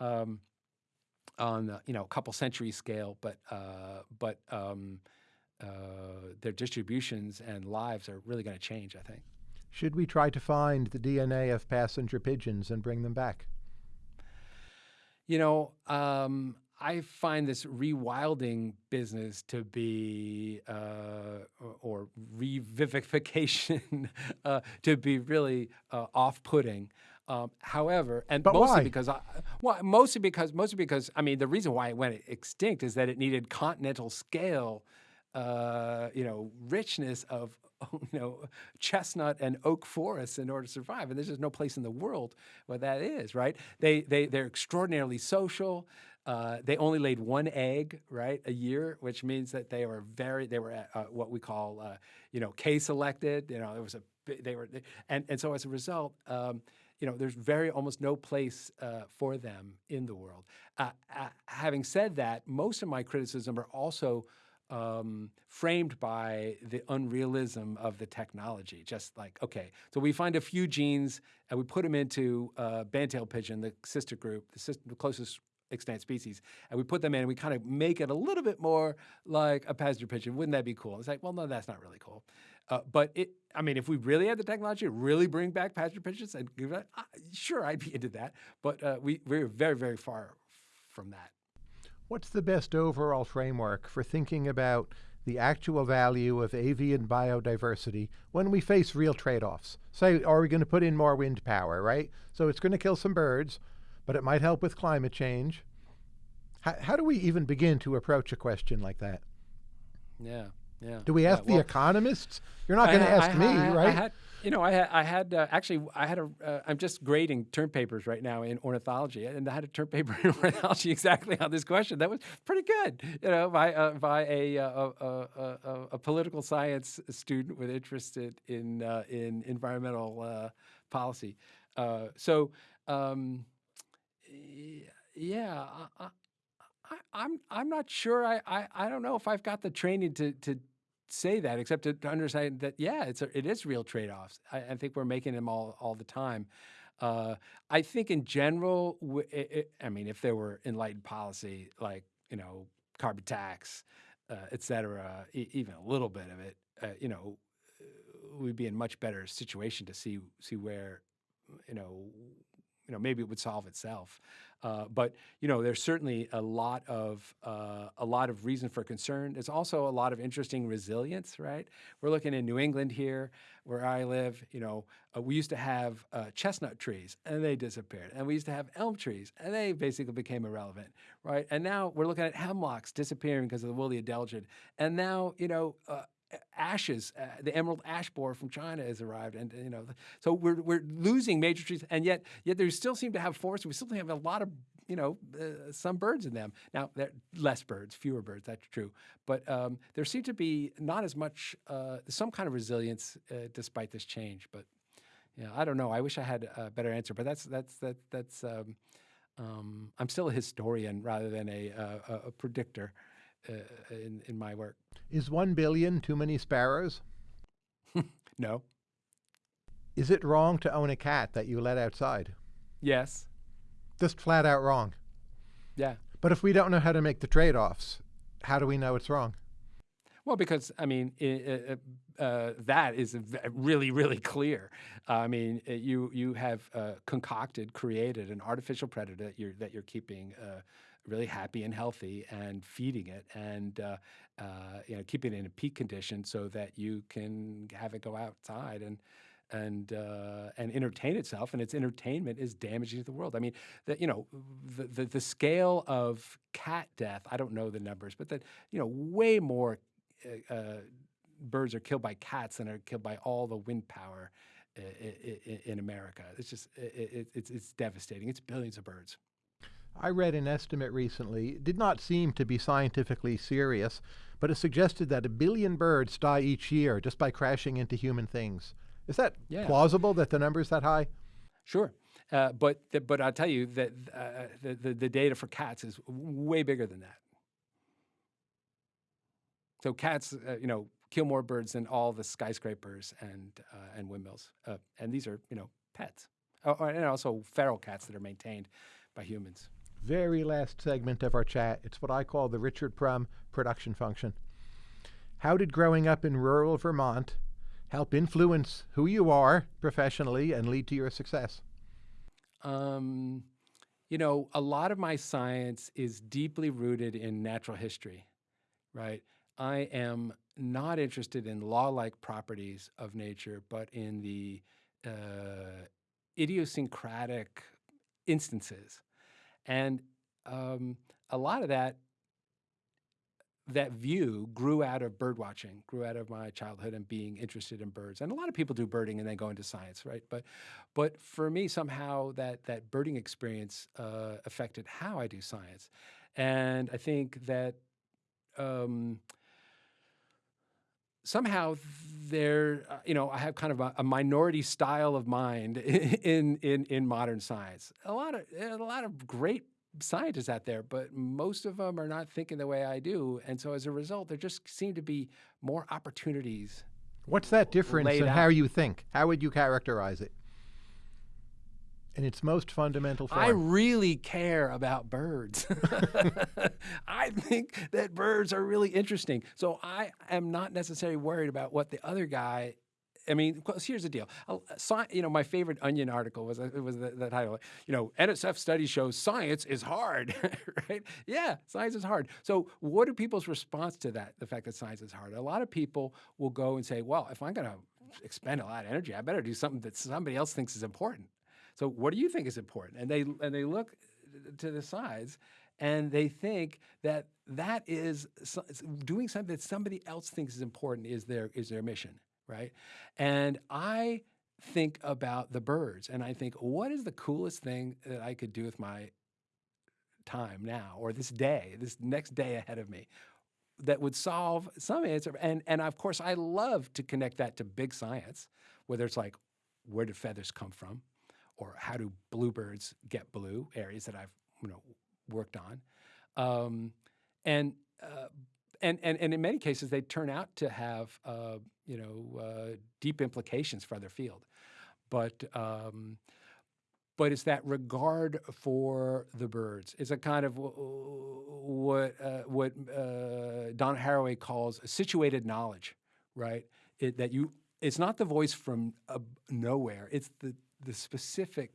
um, on the, you know a couple century scale, but uh, but um, uh, their distributions and lives are really going to change. I think. Should we try to find the DNA of passenger pigeons and bring them back? You know, um, I find this rewilding business to be, uh, or revivification, uh, to be really uh, off-putting. Um, however, and but mostly why? because, I, well, mostly because, mostly because, I mean, the reason why it went extinct is that it needed continental scale, uh, you know, richness of, you know, chestnut and oak forests in order to survive. And there's just no place in the world where that is, right? They, they, they're extraordinarily social. Uh, they only laid one egg, right, a year, which means that they were very, they were uh, what we call, uh, you know, K-selected. You know, there was a, they were, and and so as a result, um, you know, there's very almost no place uh, for them in the world. Uh, having said that, most of my criticism are also um, framed by the unrealism of the technology. Just like, okay, so we find a few genes and we put them into uh, bandtail pigeon, the sister group, the, sister, the closest extant species, and we put them in and we kind of make it a little bit more like a passenger pigeon. Wouldn't that be cool? It's like, well, no, that's not really cool. Uh, but it, I mean, if we really had the technology to really bring back passenger pigeons and uh, sure, I'd be into that. But uh, we, we're very, very far from that. What's the best overall framework for thinking about the actual value of avian biodiversity when we face real trade-offs? Say, are we going to put in more wind power, right? So it's going to kill some birds, but it might help with climate change. How, how do we even begin to approach a question like that? Yeah, yeah. Do we ask yeah, the economists? You're not going to ask I, me, I, right? I had, You know, I had, I had uh, actually, I had a, uh, I'm just grading term papers right now in ornithology, and I had a term paper in ornithology exactly on this question. That was pretty good, you know, by uh, by a, uh, a, a, a, political science student with interested in uh, in environmental uh, policy. so, um, yeah, I, I, I'm I'm not sure. I, I I don't know if I've got the training to to say that, except to, to understand that yeah, it's a, it is real trade offs. I, I, think we're making them all all the time. Uh, I think in general, it, it, I mean, if there were enlightened policy like you know carbon tax, uh, et cetera, e even a little bit of it, uh, you know, we'd be in much better situation to see see where you know you know, maybe it would solve itself. Uh, but you know, there's certainly a lot of uh, a lot of reason for concern. There's also a lot of interesting resilience, right? We're looking in New England here, where I live. You know, uh, we used to have uh, chestnut trees, and they disappeared, and we used to have elm trees, and they basically became irrelevant, right? And now we're looking at hemlocks disappearing because of the woolly adelgid, and now you know uh, ashes, uh, the emerald ash borer from China has arrived, and you know, so we're we're losing major trees, and yet yet there still seem to have forests. We still have a lot of you know uh, some birds in them. Now there less birds, fewer birds. That's true, but um, there seem to be not as much uh, some kind of resilience uh, despite this change. But yeah, I don't know. I wish I had a better answer, but that's that's that that's. Um, um, I'm still a historian rather than a, a, a predictor uh, in in my work. Is one billion too many sparrows? no. Is it wrong to own a cat that you let outside? Yes. Just flat out wrong. Yeah. But if we don't know how to make the trade offs, how do we know it's wrong? Well, because I mean, uh, that is really, really clear. Uh, I mean, you you have uh, concocted, created an artificial predator that you're that you're keeping uh, really happy and healthy and feeding it and uh, uh, you know keeping it in a peak condition so that you can have it go outside and and uh, and entertain itself, and its entertainment is damaging to the world. I mean, the, you know, the, the, the scale of cat death. I don't know the numbers, but that you know, way more uh, uh, birds are killed by cats and are killed by all the wind power in, in America. It's just it, it's it's devastating. It's billions of birds. I read an estimate recently. It did not seem to be scientifically serious, but it suggested that a billion birds die each year just by crashing into human things. Is that yeah. plausible that the number is that high? Sure. Uh, but but I'll tell you that uh, the, the, the data for cats is way bigger than that. So cats, uh, you know, kill more birds than all the skyscrapers and uh, and windmills, uh, and these are you know pets, oh, and also feral cats that are maintained by humans very last segment of our chat. It's what I call the Richard Prum production function. How did growing up in rural Vermont help influence who you are professionally and lead to your success? Um, you know, a lot of my science is deeply rooted in natural history, right? I am not interested in law-like properties of nature, but in the uh, idiosyncratic instances and um, a lot of that that view grew out of bird watching, grew out of my childhood and being interested in birds. And a lot of people do birding and then go into science, right? But but for me, somehow that that birding experience uh, affected how I do science. And I think that um, somehow there, uh, you know, I have kind of a, a, minority style of mind in in in modern science. A lot of a lot of great scientists out there, but most of them are not thinking the way I do, and so as a result, there just seem to be more opportunities. What's that difference in how you think? How would you characterize it? In its most fundamental form. I really care about birds. I think that birds are really interesting. So I am not necessarily worried about what the other guy I mean, here's the deal. You know, my favorite Onion article was it was the, the, title. You know, NSF study shows science is hard, right? Yeah, science is hard. So, what are people's response to that? The fact that science is hard. A lot of people will go and say, "Well, if I'm going to expend a lot of energy, I better do something that somebody else thinks is important." So what do you think is important? And they and they look uh, to the sides and they think that that is doing something that somebody else thinks is important is their is their mission, right? And I think about the birds and I think, what is the coolest thing that I could do with my time now or this day, this next day ahead of me? that would solve some answer. And, and of course, I love to connect that to big science, whether it's like, where do feathers come from? Or how do bluebirds get blue, areas that I've you know, worked on. Um, and, uh, and, and, and in many cases, they turn out to have uh, you know, uh, deep implications for their field. But um, but it's that regard for the birds. It's a kind of what uh, what uh, Donna Haraway calls situated knowledge, right? It, that you, it's not the voice from uh, nowhere. It's the the specific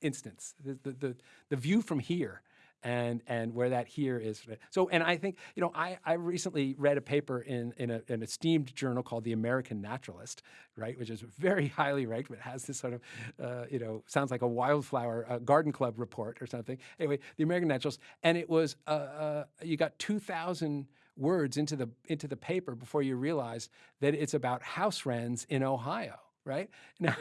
instance, the, the the the view from here and and where that here is. So, and I think you know, I I recently read a paper in in a, an esteemed journal called the American Naturalist, right, which is very highly ranked, but has this sort of uh, you know sounds like a wildflower uh, garden club report or something. Anyway, the American Naturalist, and it was uh, uh you got two thousand words into the into the paper before you realize that it's about house wrens in Ohio right? Now,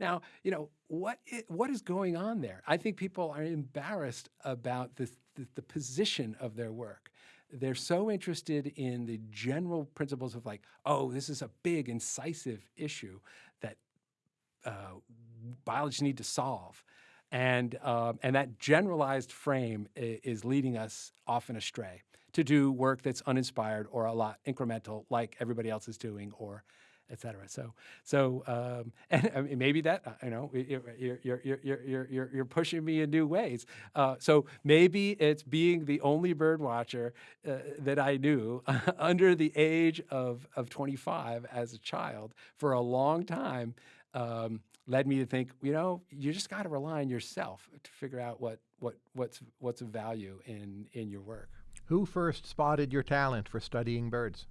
now you know, what is, what is going on there? I think people are embarrassed about the, the, the position of their work. They're so interested in the general principles of like, oh, this is a big, incisive issue that uh, biologists need to solve. And, um, and that generalized frame is leading us often astray to do work that's uninspired or a lot incremental like everybody else is doing or et cetera. So, so um, and I mean, maybe that, you know, you're, you're, you're, you're, you're, you're pushing me in new ways. Uh, so maybe it's being the only bird watcher uh, that I knew under the age of, of 25 as a child for a long time um, led me to think, you know, you just got to rely on yourself to figure out what, what, what's, what's of value in, in your work. Who first spotted your talent for studying birds?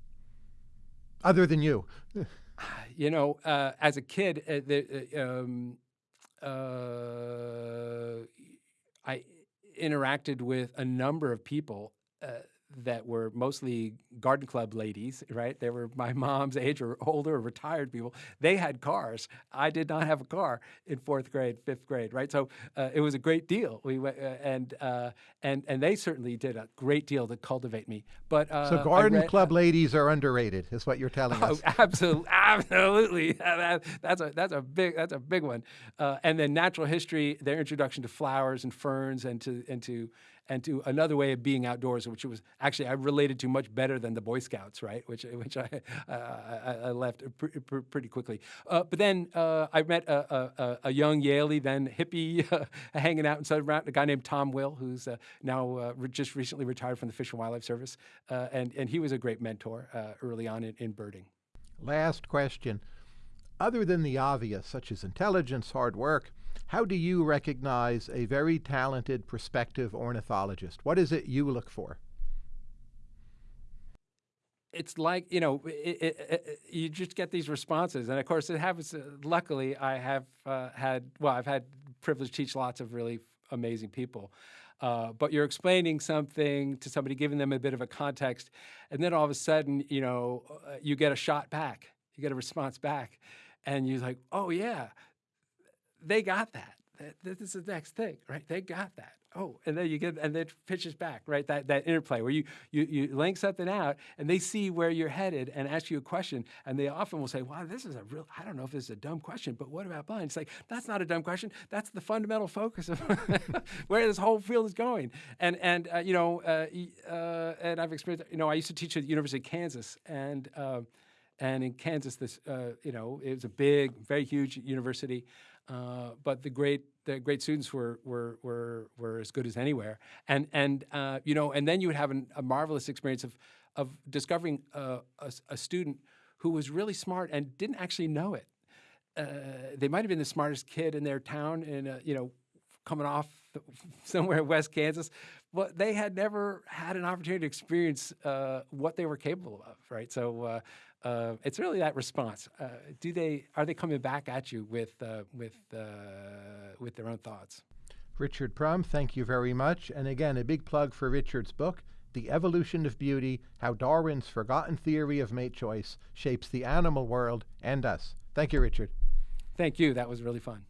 Other than you. you know, uh, as a kid, uh, the, uh, um, uh, I interacted with a number of people uh, that were mostly garden club ladies, right? They were my mom's age or older or retired people. They had cars. I did not have a car in fourth grade, fifth grade, right? So uh, it was a great deal. We went, uh, and uh, and and they certainly did a great deal to cultivate me. But uh, so garden read, club ladies are underrated, is what you're telling oh, us. Absolutely, absolutely. that, that's a that's a big that's a big one. Uh, and then natural history, their introduction to flowers and ferns and to and to and to another way of being outdoors, which was actually I related to much better than the Boy Scouts, right? Which which I uh, I, I, left pr pr pretty quickly. Uh, but then uh, I met a, a, a, young Yalie, then hippie, hanging out in Southern Mountain, a guy named Tom Will, who's uh, now uh, re just recently retired from the Fish and Wildlife Service, uh, and and he was a great mentor early on in, in birding. Last question. Other than the obvious, such as intelligence, hard work, how do you recognize a very talented prospective ornithologist? What is it you look for? It's like, you know, it, it, it, you just get these responses. And of course, it happens. Uh, luckily, I have uh, had, well, I've had privilege to teach lots of really amazing people. Uh, but you're explaining something to somebody, giving them a bit of a context, and then all of a sudden, you know, uh, you get a shot back, you get a response back, and you're like, oh yeah, they got that. This is the next thing, right? They got that. Oh, and then you get, and then pitches back, right? That that interplay where you you you link something out, and they see where you're headed and ask you a question, and they often will say, "Wow, this is a real. I don't know if this is a dumb question, but what about blind?" It's like that's not a dumb question. That's the fundamental focus of where this whole field is going. And and uh, you know, uh, uh, and I've experienced. You know, I used to teach at the University of Kansas, and. Um, and in Kansas, this, uh, you know, it was a big, very huge university. Uh, but the great the great students were were were were as good as anywhere, and and uh, you know, and then you would have an, a marvelous experience of of discovering a, a, student who was really smart and didn't actually know it. Uh, they might have been the smartest kid in their town, in you know, coming off somewhere in West Kansas, but they had never had an opportunity to experience uh, what they were capable of, right? So uh, it's really that response. Uh, do they are they coming back at you with uh, with uh, with their own thoughts? Richard Prum, thank you very much. And again, a big plug for Richard's book, The Evolution of Beauty: How Darwin's Forgotten Theory of Mate Choice Shapes the Animal World and Us. Thank you, Richard. Thank you. That was really fun.